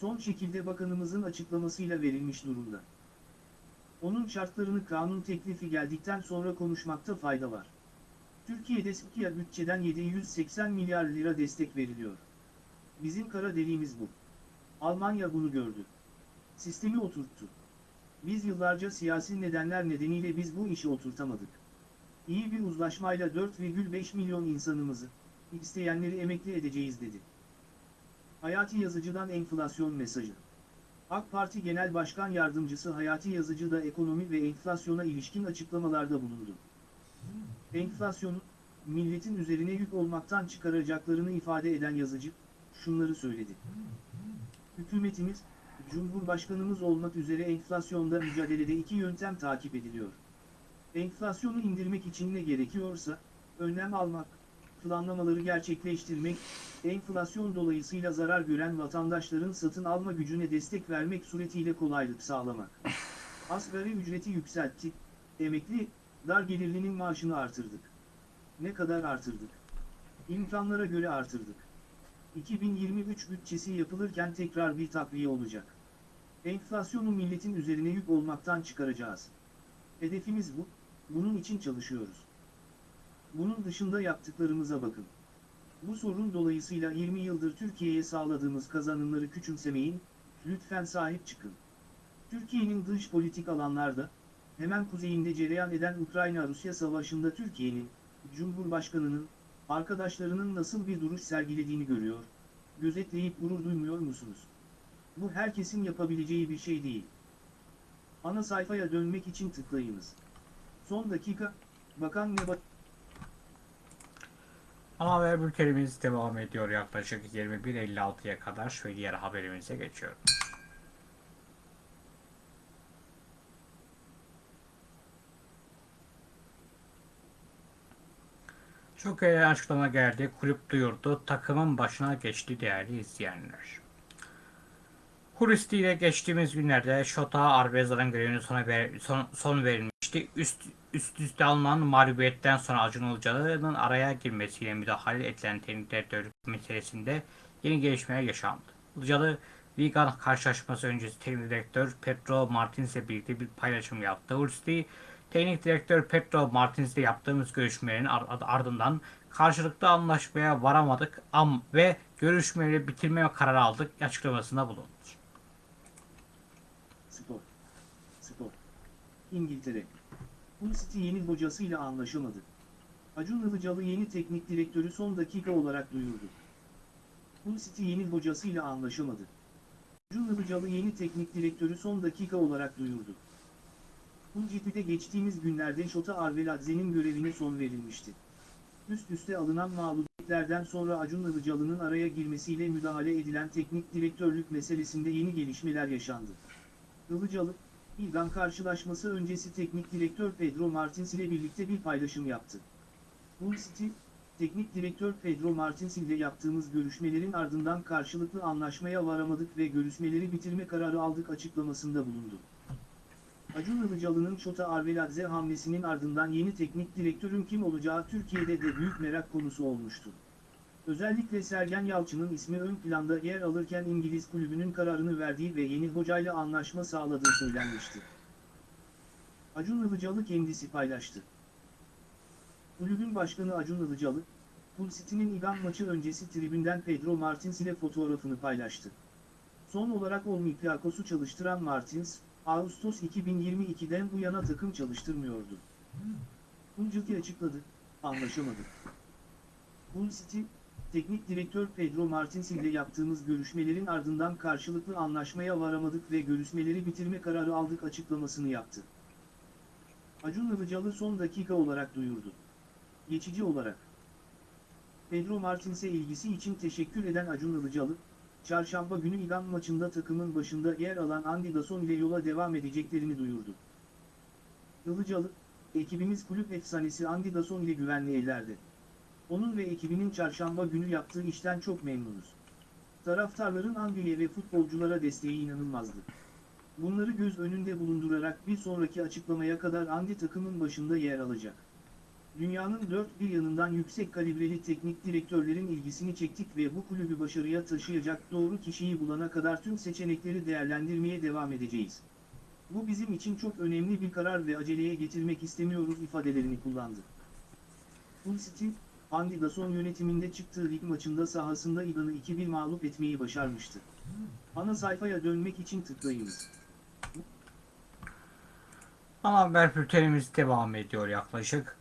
Son şekilde bakanımızın açıklamasıyla verilmiş durumda. Onun şartlarını kanun teklifi geldikten sonra konuşmakta fayda var. Türkiye'de SİKİA bütçeden 780 milyar lira destek veriliyor. Bizim kara deliğimiz bu. Almanya bunu gördü. Sistemi oturttu. Biz yıllarca siyasi nedenler nedeniyle biz bu işi oturtamadık. İyi bir uzlaşmayla 4,5 milyon insanımızı, isteyenleri emekli edeceğiz dedi. Hayati Yazıcı'dan enflasyon mesajı. AK Parti Genel Başkan Yardımcısı Hayati Yazıcı da ekonomi ve enflasyona ilişkin açıklamalarda bulundu. Enflasyonu, milletin üzerine yük olmaktan çıkaracaklarını ifade eden Yazıcı, şunları söyledi. Hükümetimiz, Cumhurbaşkanımız olmak üzere enflasyonda mücadelede iki yöntem takip ediliyor. Enflasyonu indirmek için ne gerekiyorsa, önlem almak, planlamaları gerçekleştirmek, enflasyon dolayısıyla zarar gören vatandaşların satın alma gücüne destek vermek suretiyle kolaylık sağlamak. Asgari ücreti yükselttik, emekli, dar gelirlinin maaşını artırdık. Ne kadar artırdık? İmkanlara göre artırdık. 2023 bütçesi yapılırken tekrar bir takviye olacak. Enflasyonu milletin üzerine yük olmaktan çıkaracağız. Hedefimiz bu, bunun için çalışıyoruz. Bunun dışında yaptıklarımıza bakın. Bu sorun dolayısıyla 20 yıldır Türkiye'ye sağladığımız kazanımları küçümsemeyin, lütfen sahip çıkın. Türkiye'nin dış politik alanlarda, hemen kuzeyinde cereyan eden Ukrayna-Rusya savaşında Türkiye'nin, Cumhurbaşkanı'nın, arkadaşlarının nasıl bir duruş sergilediğini görüyor, gözetleyip gurur duymuyor musunuz? Bu herkesin yapabileceği bir şey değil. Ana sayfaya dönmek için tıklayınız. Son dakika, Bakan Nebat... Ana haber bültenimiz devam ediyor yaklaşık 21.56'ya kadar ve diğer haberimize geçiyorum. Çok iyi açıklama geldi. Kulüp duyurdu. Takımın başına geçti değerli izleyenler. Huristi ile geçtiğimiz günlerde Şota Arbeza'nın görevine sona ver, son, son verilmişti. Üst, üst üste alınan mağlubiyetten sonra Acun Ilıcalı'nın araya girmesiyle müdahale edilen teknik direktörlük meselesinde yeni gelişmeler yaşandı. Ilıcalı, Ligan karşılaşması öncesi teknik direktör Pedro Martins ile birlikte bir paylaşım yaptı. Huristi, teknik direktör Pedro Martins ile yaptığımız görüşmelerin ar- ardından karşılıklı anlaşmaya varamadık am ve görüşmeleri bitirme kararı aldık açıklamasında bulundu. Spor. Spor. İngiltere. Yeni hocasıyla anlaşamadı. Acun Ilıcalı yeni teknik direktörü son dakika olarak duyurdu. Yeni hocasıyla anlaşamadı. Acun Ilıcalı yeni teknik direktörü son dakika olarak duyurdu. Hull City'de geçtiğimiz günlerde Şota Arveladze'nin görevine son verilmişti. Üst üste alınan mağlubiyetlerden sonra Acun Ilıcalı'nın araya girmesiyle müdahale edilen teknik direktörlük meselesinde yeni gelişmeler yaşandı. Ilıcalı, İlgan karşılaşması öncesi teknik direktör Pedro Martins ile birlikte bir paylaşım yaptı. Hull City, teknik direktör Pedro Martins ile yaptığımız görüşmelerin ardından karşılıklı anlaşmaya varamadık ve görüşmeleri bitirme kararı aldık açıklamasında bulundu. Acun Ilıcalı'nın Şota Arveladze hamlesinin ardından yeni teknik direktörün kim olacağı Türkiye'de de büyük merak konusu olmuştu. Özellikle Sergen Yalçın'ın ismi ön planda yer alırken İngiliz kulübünün kararını verdiği ve yeni hocayla anlaşma sağladığı söylenmişti. Acun Ilıcalı kendisi paylaştı. Kulübün başkanı Acun Ilıcalı, Hull City'nin İgan maçı öncesi tribünden Pedro Martins ile fotoğrafını paylaştı. Son olarak Olympiakos'u çalıştıran Martins, Ağustos 2022'den bu yana takım çalıştırmıyordu. Hull açıkladı, anlaşamadık. Hull City, teknik direktör Pedro Martins ile yaptığımız görüşmelerin ardından karşılıklı anlaşmaya varamadık ve görüşmeleri bitirme kararı aldık açıklamasını yaptı. Acun Ilıcalı son dakika olarak duyurdu. Geçici olarak. Pedro Martins'e ilgisi için teşekkür eden Acun Ilıcalı, çarşamba günü İgan maçında takımın başında yer alan Andy Dasson ile yola devam edeceklerini duyurdu. Ilıcalı, ekibimiz kulüp efsanesi Andy Dasson ile güvenli ellerde. Onun ve ekibinin çarşamba günü yaptığı işten çok memnunuz. Taraftarların Angliye ve futbolculara desteği inanılmazdı. Bunları göz önünde bulundurarak bir sonraki açıklamaya kadar Andy takımın başında yer alacak. Dünyanın dört bir yanından yüksek kalibreli teknik direktörlerin ilgisini çektik ve bu kulübü başarıya taşıyacak doğru kişiyi bulana kadar tüm seçenekleri değerlendirmeye devam edeceğiz. Bu bizim için çok önemli bir karar ve aceleye getirmek istemiyoruz ifadelerini kullandı. City, Andy Dawson yönetiminde çıktığı lig maçında sahasında İdan'ı 2-1 mağlup etmeyi başarmıştı. Ana sayfaya dönmek için tıklayınız. Ana haber bültenimiz devam ediyor yaklaşık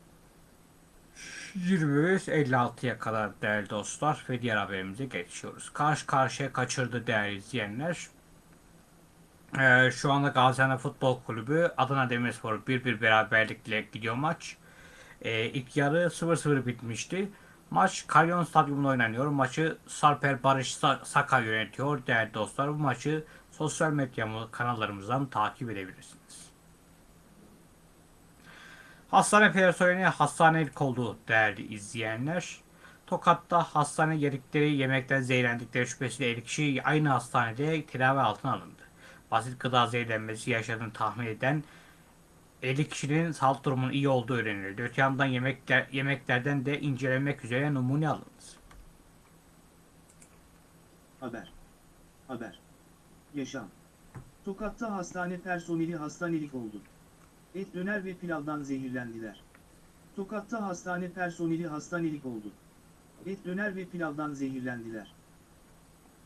23.56'ya kadar değerli dostlar ve diğer haberimize geçiyoruz. Karşı karşıya kaçırdı değerli izleyenler. Ee, şu anda Gaziantep Futbol Kulübü Adana Demirspor 1-1 beraberlikle gidiyor maç. Ee, ilk yarı 0-0 bitmişti. Maç Kalyon Stadyumunda oynanıyor. Maçı Sarper Barış Sa- Saka yönetiyor değerli dostlar. Bu maçı sosyal medya kanallarımızdan takip edebilirsiniz. Hastane personeli hastanelik oldu değerli izleyenler. Tokat'ta hastane yedikleri yemekten zehirlendikleri şüphesiyle 50 kişi aynı hastanede tedavi altına alındı. Basit gıda zehirlenmesi yaşadığını tahmin eden 50 kişinin sağlık durumunun iyi olduğu öğrenildi. Öte yandan yemekler, yemeklerden de incelenmek üzere numune alındı. Haber. Haber. Yaşam. Tokat'ta hastane personeli hastanelik oldu. Et döner ve pilavdan zehirlendiler. Tokat'ta hastane personeli hastanelik oldu. Et döner ve pilavdan zehirlendiler.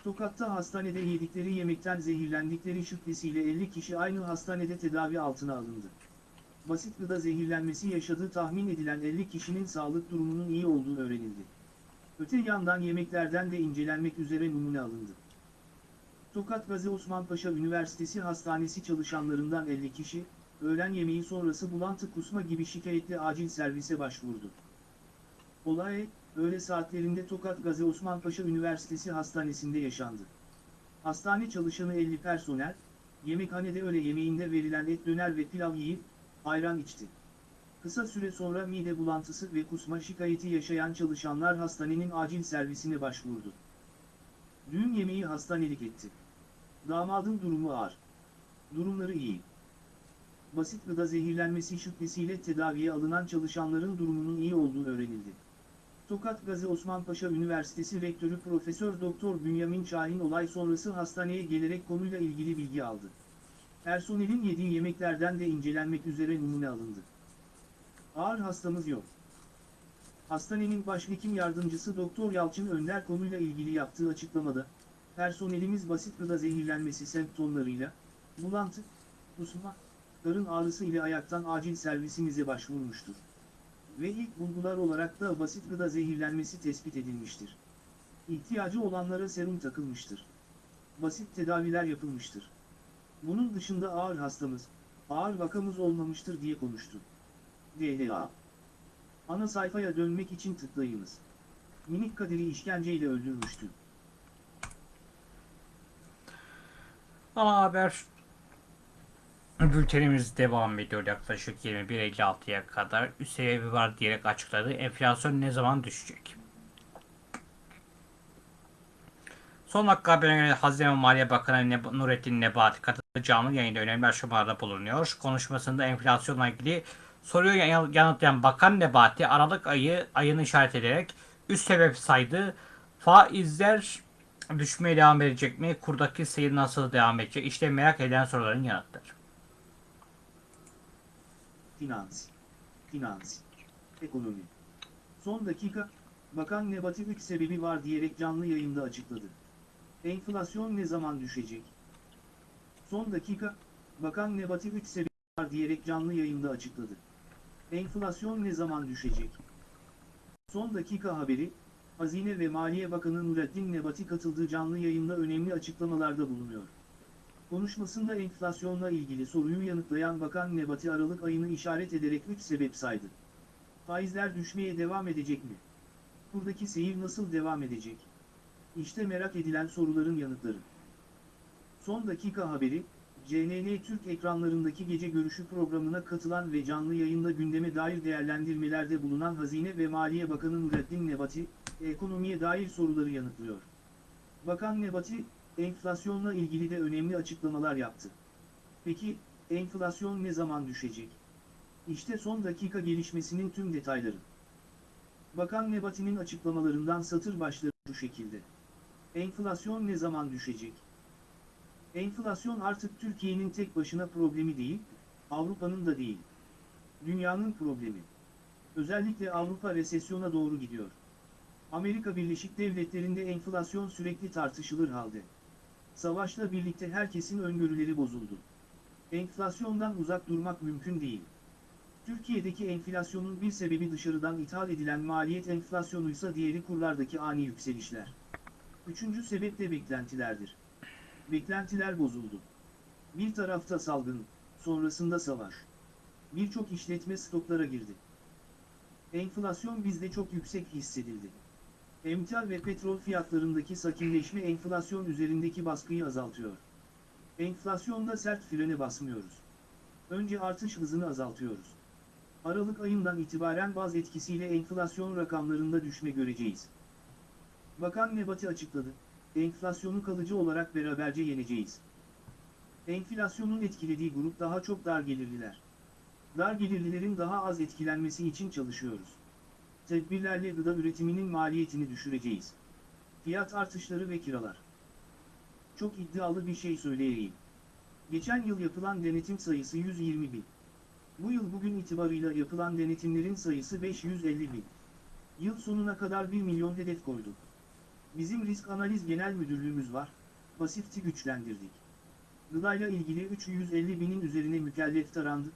Tokat'ta hastanede yedikleri yemekten zehirlendikleri şüphesiyle 50 kişi aynı hastanede tedavi altına alındı. Basit gıda zehirlenmesi yaşadığı tahmin edilen 50 kişinin sağlık durumunun iyi olduğu öğrenildi. Öte yandan yemeklerden de incelenmek üzere numune alındı. Tokat Gazi Osman Paşa Üniversitesi Hastanesi çalışanlarından 50 kişi, öğlen yemeği sonrası bulantı kusma gibi şikayetle acil servise başvurdu. Olay, öğle saatlerinde Tokat Gazi Osman Paşa Üniversitesi Hastanesi'nde yaşandı. Hastane çalışanı 50 personel, yemekhanede öğle yemeğinde verilen et döner ve pilav yiyip, ayran içti. Kısa süre sonra mide bulantısı ve kusma şikayeti yaşayan çalışanlar hastanenin acil servisine başvurdu. Düğün yemeği hastanelik etti. Damadın durumu ağır. Durumları iyi. Basit gıda zehirlenmesi şüphesiyle tedaviye alınan çalışanların durumunun iyi olduğu öğrenildi. Tokat Gazi Osman Paşa Üniversitesi Rektörü Profesör Doktor Bünyamin Şahin olay sonrası hastaneye gelerek konuyla ilgili bilgi aldı. Personelin yediği yemeklerden de incelenmek üzere numune alındı. Ağır hastamız yok. Hastanenin başhekim yardımcısı Doktor Yalçın Önder konuyla ilgili yaptığı açıklamada, personelimiz basit gıda zehirlenmesi semptomlarıyla, bulantı, kusma, karın ağrısı ile ayaktan acil servisimize başvurmuştur. Ve ilk bulgular olarak da basit gıda zehirlenmesi tespit edilmiştir. İhtiyacı olanlara serum takılmıştır. Basit tedaviler yapılmıştır. Bunun dışında ağır hastamız, ağır vakamız olmamıştır diye konuştu. DLA Ana sayfaya dönmek için tıklayınız. Minik Kadir'i işkenceyle öldürmüştü. Ana haber bültenimiz devam ediyor yaklaşık 21.56'ya kadar. Üst sebebi var diyerek açıkladı. Enflasyon ne zaman düşecek? Son dakika haberine göre Hazine ve Maliye Bakanı Nurettin Nebati katıldığı canlı yayında önemli aşamalarda bulunuyor. Konuşmasında enflasyonla ilgili soruyu yan- yanıtlayan Bakan Nebati Aralık ayı ayını işaret ederek üst sebep saydı. Faizler düşmeye devam edecek mi? Kurdaki seyir nasıl devam edecek? İşte merak edilen soruların yanıtları. Finans. Finans. Ekonomi. Son dakika, Bakan Nebati 3 sebebi var diyerek canlı yayında açıkladı. Enflasyon ne zaman düşecek? Son dakika, Bakan Nebati 3 sebebi var diyerek canlı yayında açıkladı. Enflasyon ne zaman düşecek? Son dakika haberi, Hazine ve Maliye Bakanı Nurettin Nebati katıldığı canlı yayında önemli açıklamalarda bulunuyor. Konuşmasında enflasyonla ilgili soruyu yanıtlayan Bakan Nebati Aralık ayını işaret ederek 3 sebep saydı. Faizler düşmeye devam edecek mi? Buradaki seyir nasıl devam edecek? İşte merak edilen soruların yanıtları. Son dakika haberi, CNN Türk ekranlarındaki gece görüşü programına katılan ve canlı yayında gündeme dair değerlendirmelerde bulunan Hazine ve Maliye Bakanı Nurettin Nebati, ekonomiye dair soruları yanıtlıyor. Bakan Nebati, enflasyonla ilgili de önemli açıklamalar yaptı. Peki, enflasyon ne zaman düşecek? İşte son dakika gelişmesinin tüm detayları. Bakan Nebati'nin açıklamalarından satır başları şu şekilde. Enflasyon ne zaman düşecek? Enflasyon artık Türkiye'nin tek başına problemi değil, Avrupa'nın da değil. Dünyanın problemi. Özellikle Avrupa resesyona doğru gidiyor. Amerika Birleşik Devletleri'nde enflasyon sürekli tartışılır halde. Savaşla birlikte herkesin öngörüleri bozuldu. Enflasyondan uzak durmak mümkün değil. Türkiye'deki enflasyonun bir sebebi dışarıdan ithal edilen maliyet enflasyonuysa diğeri kurlardaki ani yükselişler. Üçüncü sebep de beklentilerdir. Beklentiler bozuldu. Bir tarafta salgın, sonrasında savaş. Birçok işletme stoklara girdi. Enflasyon bizde çok yüksek hissedildi. Emtia ve petrol fiyatlarındaki sakinleşme enflasyon üzerindeki baskıyı azaltıyor. Enflasyonda sert frene basmıyoruz. Önce artış hızını azaltıyoruz. Aralık ayından itibaren baz etkisiyle enflasyon rakamlarında düşme göreceğiz. Bakan Nebati açıkladı, enflasyonu kalıcı olarak beraberce yeneceğiz. Enflasyonun etkilediği grup daha çok dar gelirliler. Dar gelirlilerin daha az etkilenmesi için çalışıyoruz. Tedbirlerle gıda üretiminin maliyetini düşüreceğiz. Fiyat artışları ve kiralar. Çok iddialı bir şey söyleyeyim. Geçen yıl yapılan denetim sayısı 120 bin. Bu yıl bugün itibarıyla yapılan denetimlerin sayısı 550 bin. Yıl sonuna kadar 1 milyon hedef koyduk. Bizim risk analiz genel müdürlüğümüz var, pasifti güçlendirdik. Gıdayla ilgili 350 binin üzerine mükellef tarandı,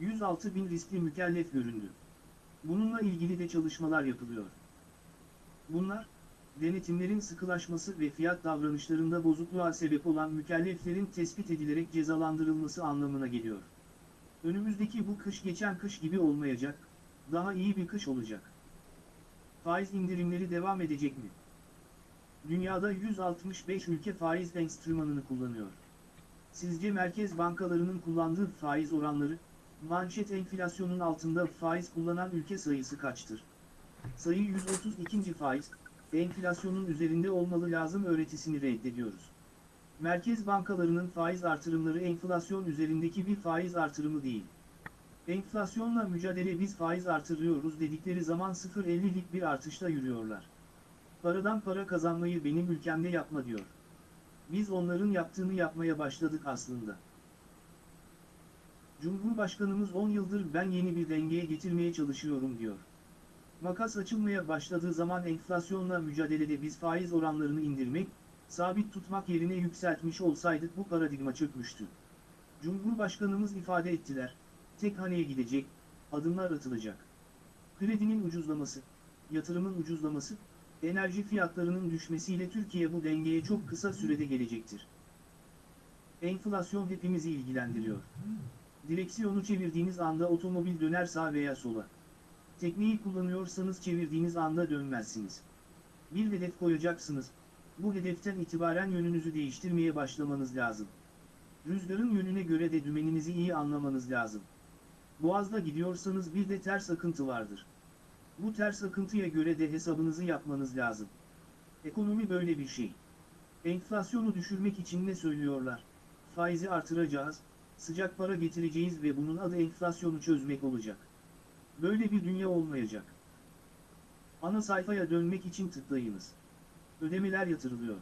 106 bin riskli mükellef göründü. Bununla ilgili de çalışmalar yapılıyor. Bunlar, denetimlerin sıkılaşması ve fiyat davranışlarında bozukluğa sebep olan mükelleflerin tespit edilerek cezalandırılması anlamına geliyor. Önümüzdeki bu kış geçen kış gibi olmayacak, daha iyi bir kış olacak. Faiz indirimleri devam edecek mi? Dünyada 165 ülke faiz enstrümanını kullanıyor. Sizce merkez bankalarının kullandığı faiz oranları, manşet enflasyonun altında faiz kullanan ülke sayısı kaçtır? Sayı 132. faiz, enflasyonun üzerinde olmalı lazım öğretisini reddediyoruz. Merkez bankalarının faiz artırımları enflasyon üzerindeki bir faiz artırımı değil. Enflasyonla mücadele biz faiz artırıyoruz dedikleri zaman 0.50'lik bir artışla yürüyorlar. Paradan para kazanmayı benim ülkemde yapma diyor. Biz onların yaptığını yapmaya başladık aslında. Cumhurbaşkanımız 10 yıldır ben yeni bir dengeye getirmeye çalışıyorum diyor. Makas açılmaya başladığı zaman enflasyonla mücadelede biz faiz oranlarını indirmek, sabit tutmak yerine yükseltmiş olsaydık bu paradigma çökmüştü. Cumhurbaşkanımız ifade ettiler, tek haneye gidecek, adımlar atılacak. Kredinin ucuzlaması, yatırımın ucuzlaması, enerji fiyatlarının düşmesiyle Türkiye bu dengeye çok kısa sürede gelecektir. Enflasyon hepimizi ilgilendiriyor. Direksiyonu çevirdiğiniz anda otomobil döner sağa veya sola. Tekneyi kullanıyorsanız çevirdiğiniz anda dönmezsiniz. Bir hedef koyacaksınız, bu hedeften itibaren yönünüzü değiştirmeye başlamanız lazım. Rüzgarın yönüne göre de dümeninizi iyi anlamanız lazım. Boğazda gidiyorsanız bir de ters akıntı vardır. Bu ters akıntıya göre de hesabınızı yapmanız lazım. Ekonomi böyle bir şey. Enflasyonu düşürmek için ne söylüyorlar? Faizi artıracağız, sıcak para getireceğiz ve bunun adı enflasyonu çözmek olacak. Böyle bir dünya olmayacak. Ana sayfaya dönmek için tıklayınız. Ödemeler yatırılıyor.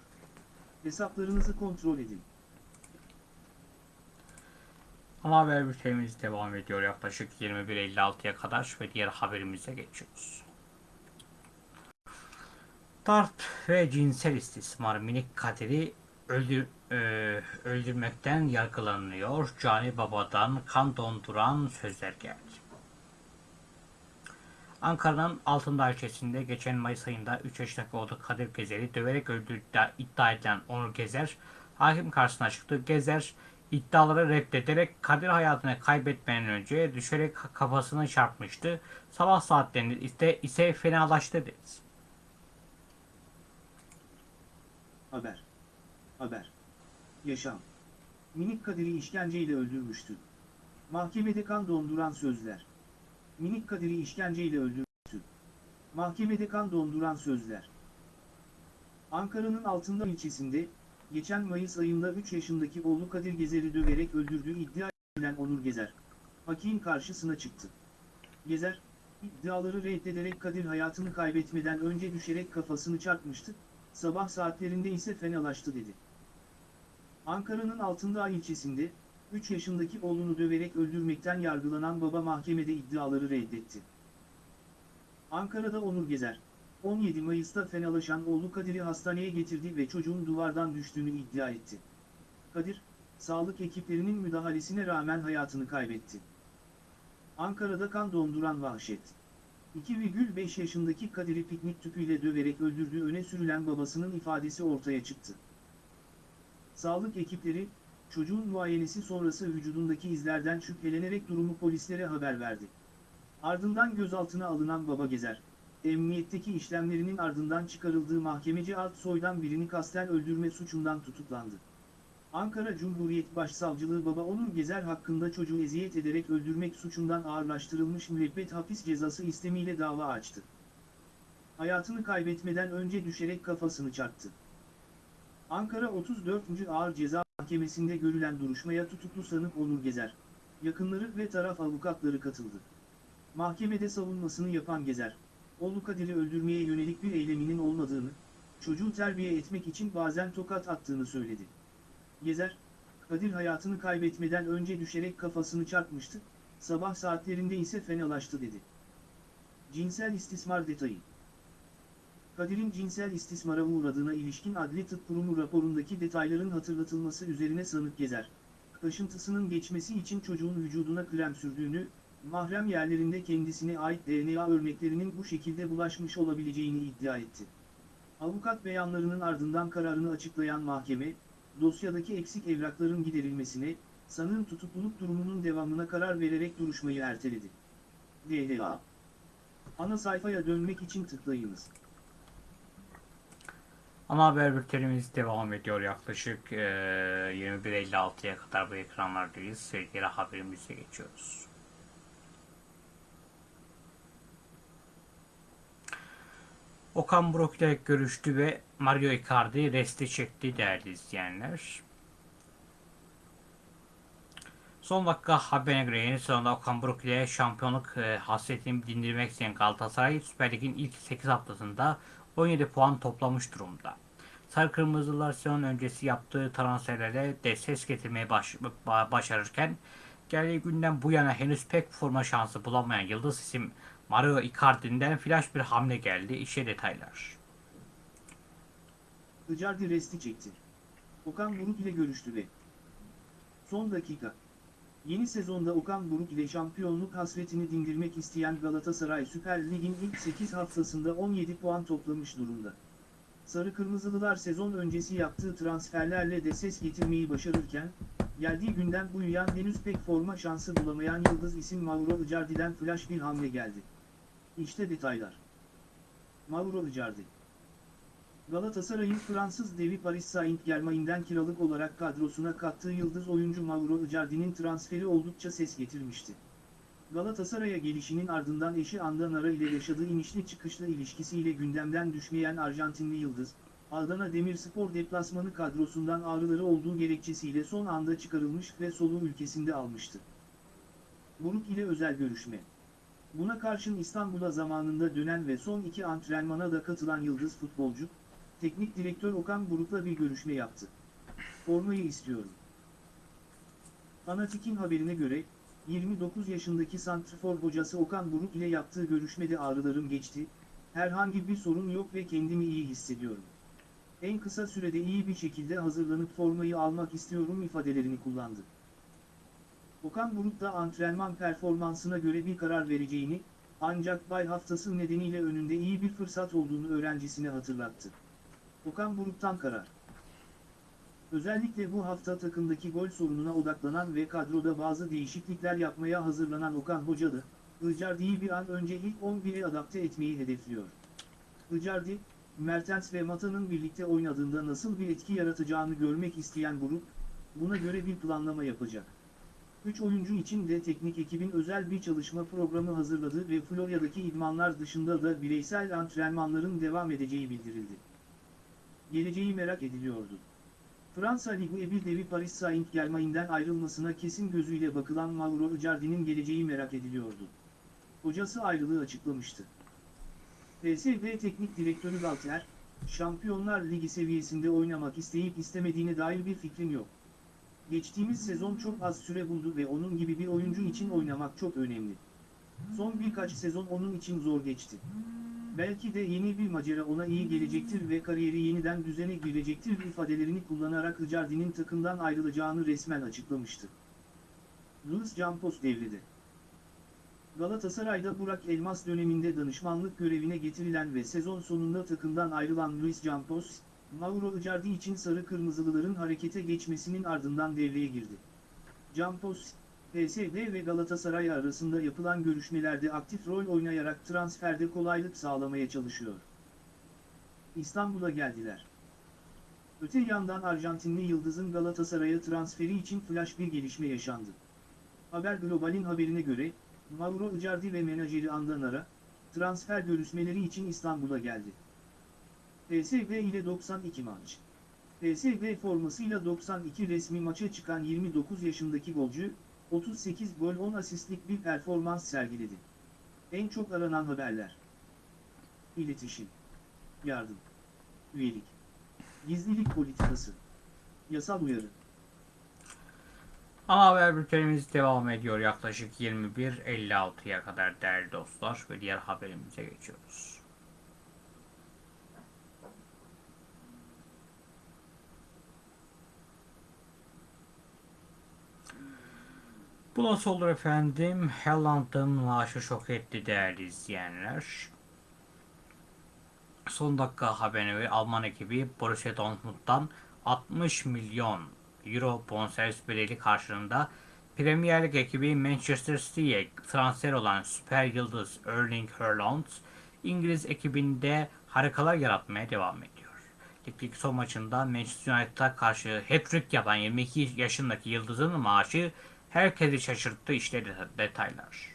Hesaplarınızı kontrol edin. Ana haber bültenimiz devam ediyor yaklaşık 21.56'ya kadar ve diğer haberimize geçiyoruz. Darp ve cinsel istismar minik Kadir'i öldür, e, öldürmekten yargılanıyor. Cani Baba'dan kan donduran sözler geldi. Ankara'nın Altındağ ilçesinde geçen Mayıs ayında 3 yaşındaki oğlu Kadir Gezer'i döverek öldürdüğü iddia edilen Onur Gezer, hakim karşısına çıktı. Gezer, iddiaları reddederek Kadir hayatını kaybetmeden önce düşerek kafasını çarpmıştı. Sabah saatlerinde ise, ise fenalaştı dedi. Haber. Haber. Yaşam. Minik Kadir'i işkenceyle öldürmüştü. Mahkemede kan donduran sözler. Minik Kadir'i işkenceyle öldürmüştü. Mahkemede kan donduran sözler. Ankara'nın Altındağ ilçesinde, geçen Mayıs ayında 3 yaşındaki oğlu Kadir Gezer'i döverek öldürdüğü iddia edilen Onur Gezer, hakim karşısına çıktı. Gezer, iddiaları reddederek Kadir hayatını kaybetmeden önce düşerek kafasını çarpmıştı, sabah saatlerinde ise fenalaştı dedi. Ankara'nın Altındağ ilçesinde, 3 yaşındaki oğlunu döverek öldürmekten yargılanan baba mahkemede iddiaları reddetti. Ankara'da Onur Gezer, 17 Mayıs'ta fenalaşan oğlu Kadir'i hastaneye getirdi ve çocuğun duvardan düştüğünü iddia etti. Kadir, sağlık ekiplerinin müdahalesine rağmen hayatını kaybetti. Ankara'da kan donduran vahşet. 2,5 yaşındaki Kadir'i piknik tüpüyle döverek öldürdüğü öne sürülen babasının ifadesi ortaya çıktı. Sağlık ekipleri, çocuğun muayenesi sonrası vücudundaki izlerden şüphelenerek durumu polislere haber verdi. Ardından gözaltına alınan baba Gezer, emniyetteki işlemlerinin ardından çıkarıldığı mahkemeci alt soydan birini kasten öldürme suçundan tutuklandı. Ankara Cumhuriyet Başsavcılığı baba Onur Gezer hakkında çocuğu eziyet ederek öldürmek suçundan ağırlaştırılmış müebbet hapis cezası istemiyle dava açtı. Hayatını kaybetmeden önce düşerek kafasını çarptı. Ankara 34. Ağır Ceza Mahkemesi'nde görülen duruşmaya tutuklu sanık Onur Gezer, yakınları ve taraf avukatları katıldı. Mahkemede savunmasını yapan Gezer, oğlu Kadir'i öldürmeye yönelik bir eyleminin olmadığını, çocuğu terbiye etmek için bazen tokat attığını söyledi. Gezer, Kadir hayatını kaybetmeden önce düşerek kafasını çarpmıştı, sabah saatlerinde ise fenalaştı dedi. Cinsel istismar detayı Kadir'in cinsel istismara uğradığına ilişkin Adli Tıp Kurumu raporundaki detayların hatırlatılması üzerine sanık Gezer, kaşıntısının geçmesi için çocuğun vücuduna krem sürdüğünü, mahrem yerlerinde kendisine ait DNA örneklerinin bu şekilde bulaşmış olabileceğini iddia etti. Avukat beyanlarının ardından kararını açıklayan mahkeme, dosyadaki eksik evrakların giderilmesine, sanığın tutukluluk durumunun devamına karar vererek duruşmayı erteledi. DHA Ana sayfaya dönmek için tıklayınız. Ana haber bültenimiz devam ediyor. Yaklaşık e, 21.56'ya kadar bu ekranlardayız. Sevgili haberimize geçiyoruz. Okan Buruk ile görüştü ve Mario Icardi resti çekti değerli izleyenler. Son dakika haberine göre yeni sezonda Okan Buruk ile şampiyonluk e, hasretini dindirmek isteyen Galatasaray Süper Lig'in ilk 8 haftasında 17 puan toplamış durumda. Sarı Kırmızılar sezon öncesi yaptığı transferlere de ses getirmeye baş, ba- başarırken geldiği günden bu yana henüz pek forma şansı bulamayan yıldız isim Mario Icardi'den flash bir hamle geldi. İşe detaylar. Icardi resti çekti. Okan Buruk ile görüştü ve Son dakika. Yeni sezonda Okan Buruk ile şampiyonluk hasretini dindirmek isteyen Galatasaray Süper Lig'in ilk 8 haftasında 17 puan toplamış durumda. Sarı Kırmızılılar sezon öncesi yaptığı transferlerle de ses getirmeyi başarırken, geldiği günden bu yan henüz pek forma şansı bulamayan yıldız isim Mauro Icardi'den flash bir hamle geldi. İşte detaylar. Mauro Icardi Galatasaray'ın Fransız devi Paris Saint-Germain'den kiralık olarak kadrosuna kattığı yıldız oyuncu Mauro Icardi'nin transferi oldukça ses getirmişti. Galatasaray'a gelişinin ardından eşi Andanara ile yaşadığı inişli çıkışlı ilişkisiyle gündemden düşmeyen Arjantinli yıldız, Adana Demirspor deplasmanı kadrosundan ağrıları olduğu gerekçesiyle son anda çıkarılmış ve soluğu ülkesinde almıştı. Buruk ile özel görüşme. Buna karşın İstanbul'a zamanında dönen ve son iki antrenmana da katılan yıldız futbolcu, teknik direktör Okan Buruk'la bir görüşme yaptı. Formayı istiyorum. Fanatik'in haberine göre, 29 yaşındaki santrfor hocası Okan Buruk ile yaptığı görüşmede ağrılarım geçti, herhangi bir sorun yok ve kendimi iyi hissediyorum. En kısa sürede iyi bir şekilde hazırlanıp formayı almak istiyorum ifadelerini kullandı. Okan Buruk da antrenman performansına göre bir karar vereceğini, ancak bay haftası nedeniyle önünde iyi bir fırsat olduğunu öğrencisine hatırlattı. Okan Buruk'tan karar. Özellikle bu hafta takımdaki gol sorununa odaklanan ve kadroda bazı değişiklikler yapmaya hazırlanan Okan Hoca da, Icardi'yi bir an önce ilk 11'e adapte etmeyi hedefliyor. Icardi, Mertens ve Mata'nın birlikte oynadığında nasıl bir etki yaratacağını görmek isteyen Buruk, buna göre bir planlama yapacak. 3 oyuncu için de teknik ekibin özel bir çalışma programı hazırladı ve Florya'daki idmanlar dışında da bireysel antrenmanların devam edeceği bildirildi. Geleceği merak ediliyordu. Fransa Ligi bir devi Paris Saint-Germain'den ayrılmasına kesin gözüyle bakılan Mauro Icardi'nin geleceği merak ediliyordu. Hocası ayrılığı açıklamıştı. PSV Teknik Direktörü Galtier, Şampiyonlar Ligi seviyesinde oynamak isteyip istemediğine dair bir fikrim yok. Geçtiğimiz sezon çok az süre buldu ve onun gibi bir oyuncu için oynamak çok önemli. Son birkaç sezon onun için zor geçti. Belki de yeni bir macera ona iyi gelecektir ve kariyeri yeniden düzene girecektir ifadelerini kullanarak Icardi'nin takımdan ayrılacağını resmen açıklamıştı. Luis Campos devrede. Galatasaray'da Burak Elmas döneminde danışmanlık görevine getirilen ve sezon sonunda takımdan ayrılan Luis Campos, Mauro Icardi için sarı kırmızılıların harekete geçmesinin ardından devreye girdi. Campos, PSV ve Galatasaray arasında yapılan görüşmelerde aktif rol oynayarak transferde kolaylık sağlamaya çalışıyor. İstanbul'a geldiler. Öte yandan Arjantinli Yıldız'ın Galatasaray'a transferi için flash bir gelişme yaşandı. Haber Global'in haberine göre, Mauro Icardi ve menajeri Andanara, transfer görüşmeleri için İstanbul'a geldi. PSV ile 92 maç. PSV formasıyla 92 resmi maça çıkan 29 yaşındaki golcü, 38 gol 10 asistlik bir performans sergiledi. En çok aranan haberler. İletişim. Yardım. Üyelik. Gizlilik politikası. Yasal uyarı. Ana haber bültenimiz devam ediyor yaklaşık 21.56'ya kadar değerli dostlar ve diğer haberimize geçiyoruz. Bu nasıl olur efendim? Haaland'ın maaşı şok etti değerli izleyenler. Son dakika haberine göre Alman ekibi Borussia Dortmund'dan 60 milyon euro bonservis bedeli karşılığında Premier Lig ekibi Manchester City'ye transfer olan süper yıldız Erling Haaland, İngiliz ekibinde harikalar yaratmaya devam ediyor. Ligdeki son maçında Manchester United'a karşı hat-trick yapan 22 yaşındaki yıldızın maaşı herkesi şaşırttı işte det- detaylar.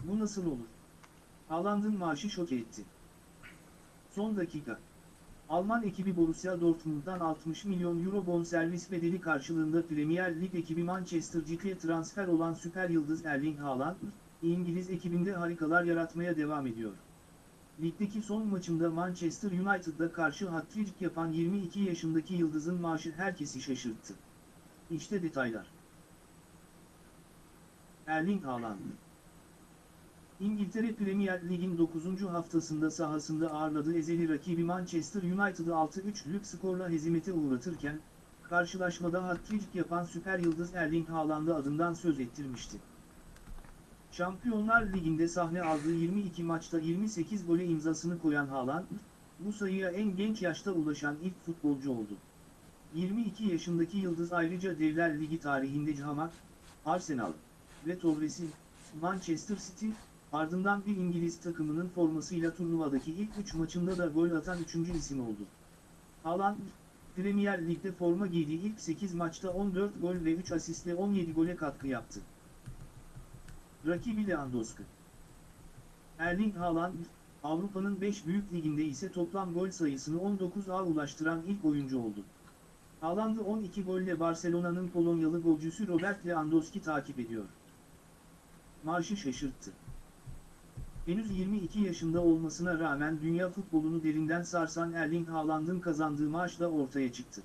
Bu nasıl olur? Haaland'ın maaşı şok etti. Son dakika. Alman ekibi Borussia Dortmund'dan 60 milyon euro bonservis bedeli karşılığında Premier Lig ekibi Manchester City'ye transfer olan süper yıldız Erling Haaland, İngiliz ekibinde harikalar yaratmaya devam ediyor. Ligdeki son maçında Manchester United'a karşı hat-trick yapan 22 yaşındaki yıldızın maaşı herkesi şaşırttı. İşte detaylar. Erling Haaland İngiltere Premier Lig'in 9. haftasında sahasında ağırladığı ezeli rakibi Manchester United'ı 6-3'lük skorla hezimete uğratırken, karşılaşmada hat-trick yapan süper yıldız Erling Haaland'ı adından söz ettirmişti. Şampiyonlar Ligi'nde sahne aldığı 22 maçta 28 gole imzasını koyan Haaland, bu sayıya en genç yaşta ulaşan ilk futbolcu oldu. 22 yaşındaki yıldız ayrıca Devler Ligi tarihinde Cahamak, Arsenal ve Torres'in Manchester City, ardından bir İngiliz takımının formasıyla turnuvadaki ilk 3 maçında da gol atan 3. isim oldu. Haaland, Premier Lig'de forma giydiği ilk 8 maçta 14 gol ve 3 asistle 17 gole katkı yaptı. Rakibi Lewandowski Erling Haaland, Avrupa'nın 5 büyük liginde ise toplam gol sayısını 19'a ulaştıran ilk oyuncu oldu. Haaland'ı 12 golle Barcelona'nın Polonyalı golcüsü Robert Lewandowski takip ediyor. Marşı şaşırttı. Henüz 22 yaşında olmasına rağmen dünya futbolunu derinden sarsan Erling Haaland'ın kazandığı maaş da ortaya çıktı.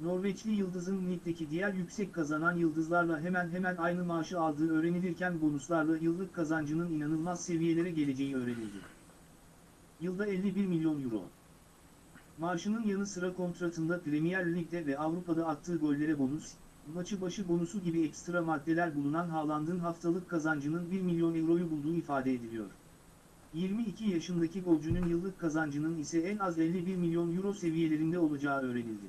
Norveçli yıldızın ligdeki diğer yüksek kazanan yıldızlarla hemen hemen aynı maaşı aldığı öğrenilirken bonuslarla yıllık kazancının inanılmaz seviyelere geleceği öğrenildi. Yılda 51 milyon euro. Maaşının yanı sıra kontratında Premier Lig'de ve Avrupa'da attığı gollere bonus, maçı başı bonusu gibi ekstra maddeler bulunan Haaland'ın haftalık kazancının 1 milyon euroyu bulduğu ifade ediliyor. 22 yaşındaki golcünün yıllık kazancının ise en az 51 milyon euro seviyelerinde olacağı öğrenildi.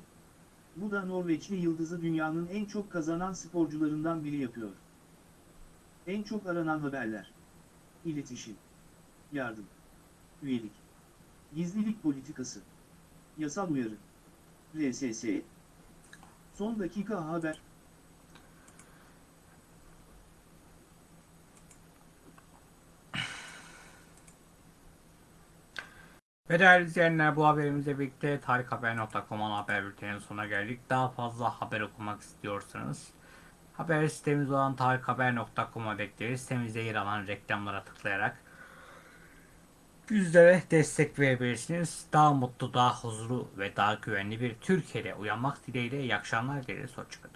Bu da Norveçli yıldızı dünyanın en çok kazanan sporcularından biri yapıyor. En çok aranan haberler. İletişim. Yardım. Üyelik. Gizlilik politikası. Yasal uyarı. RSS. Son dakika haber. Ve değerli izleyenler bu haberimizle birlikte tarikhaber.com haber bülteninin sonuna geldik. Daha fazla haber okumak istiyorsanız haber sitemiz olan tarikhaber.com'a bekleriz. Sitemizde yer alan reklamlara tıklayarak bizlere destek verebilirsiniz. Daha mutlu, daha huzurlu ve daha güvenli bir Türkiye'de uyanmak dileğiyle iyi akşamlar dileriz. Hoşçakalın.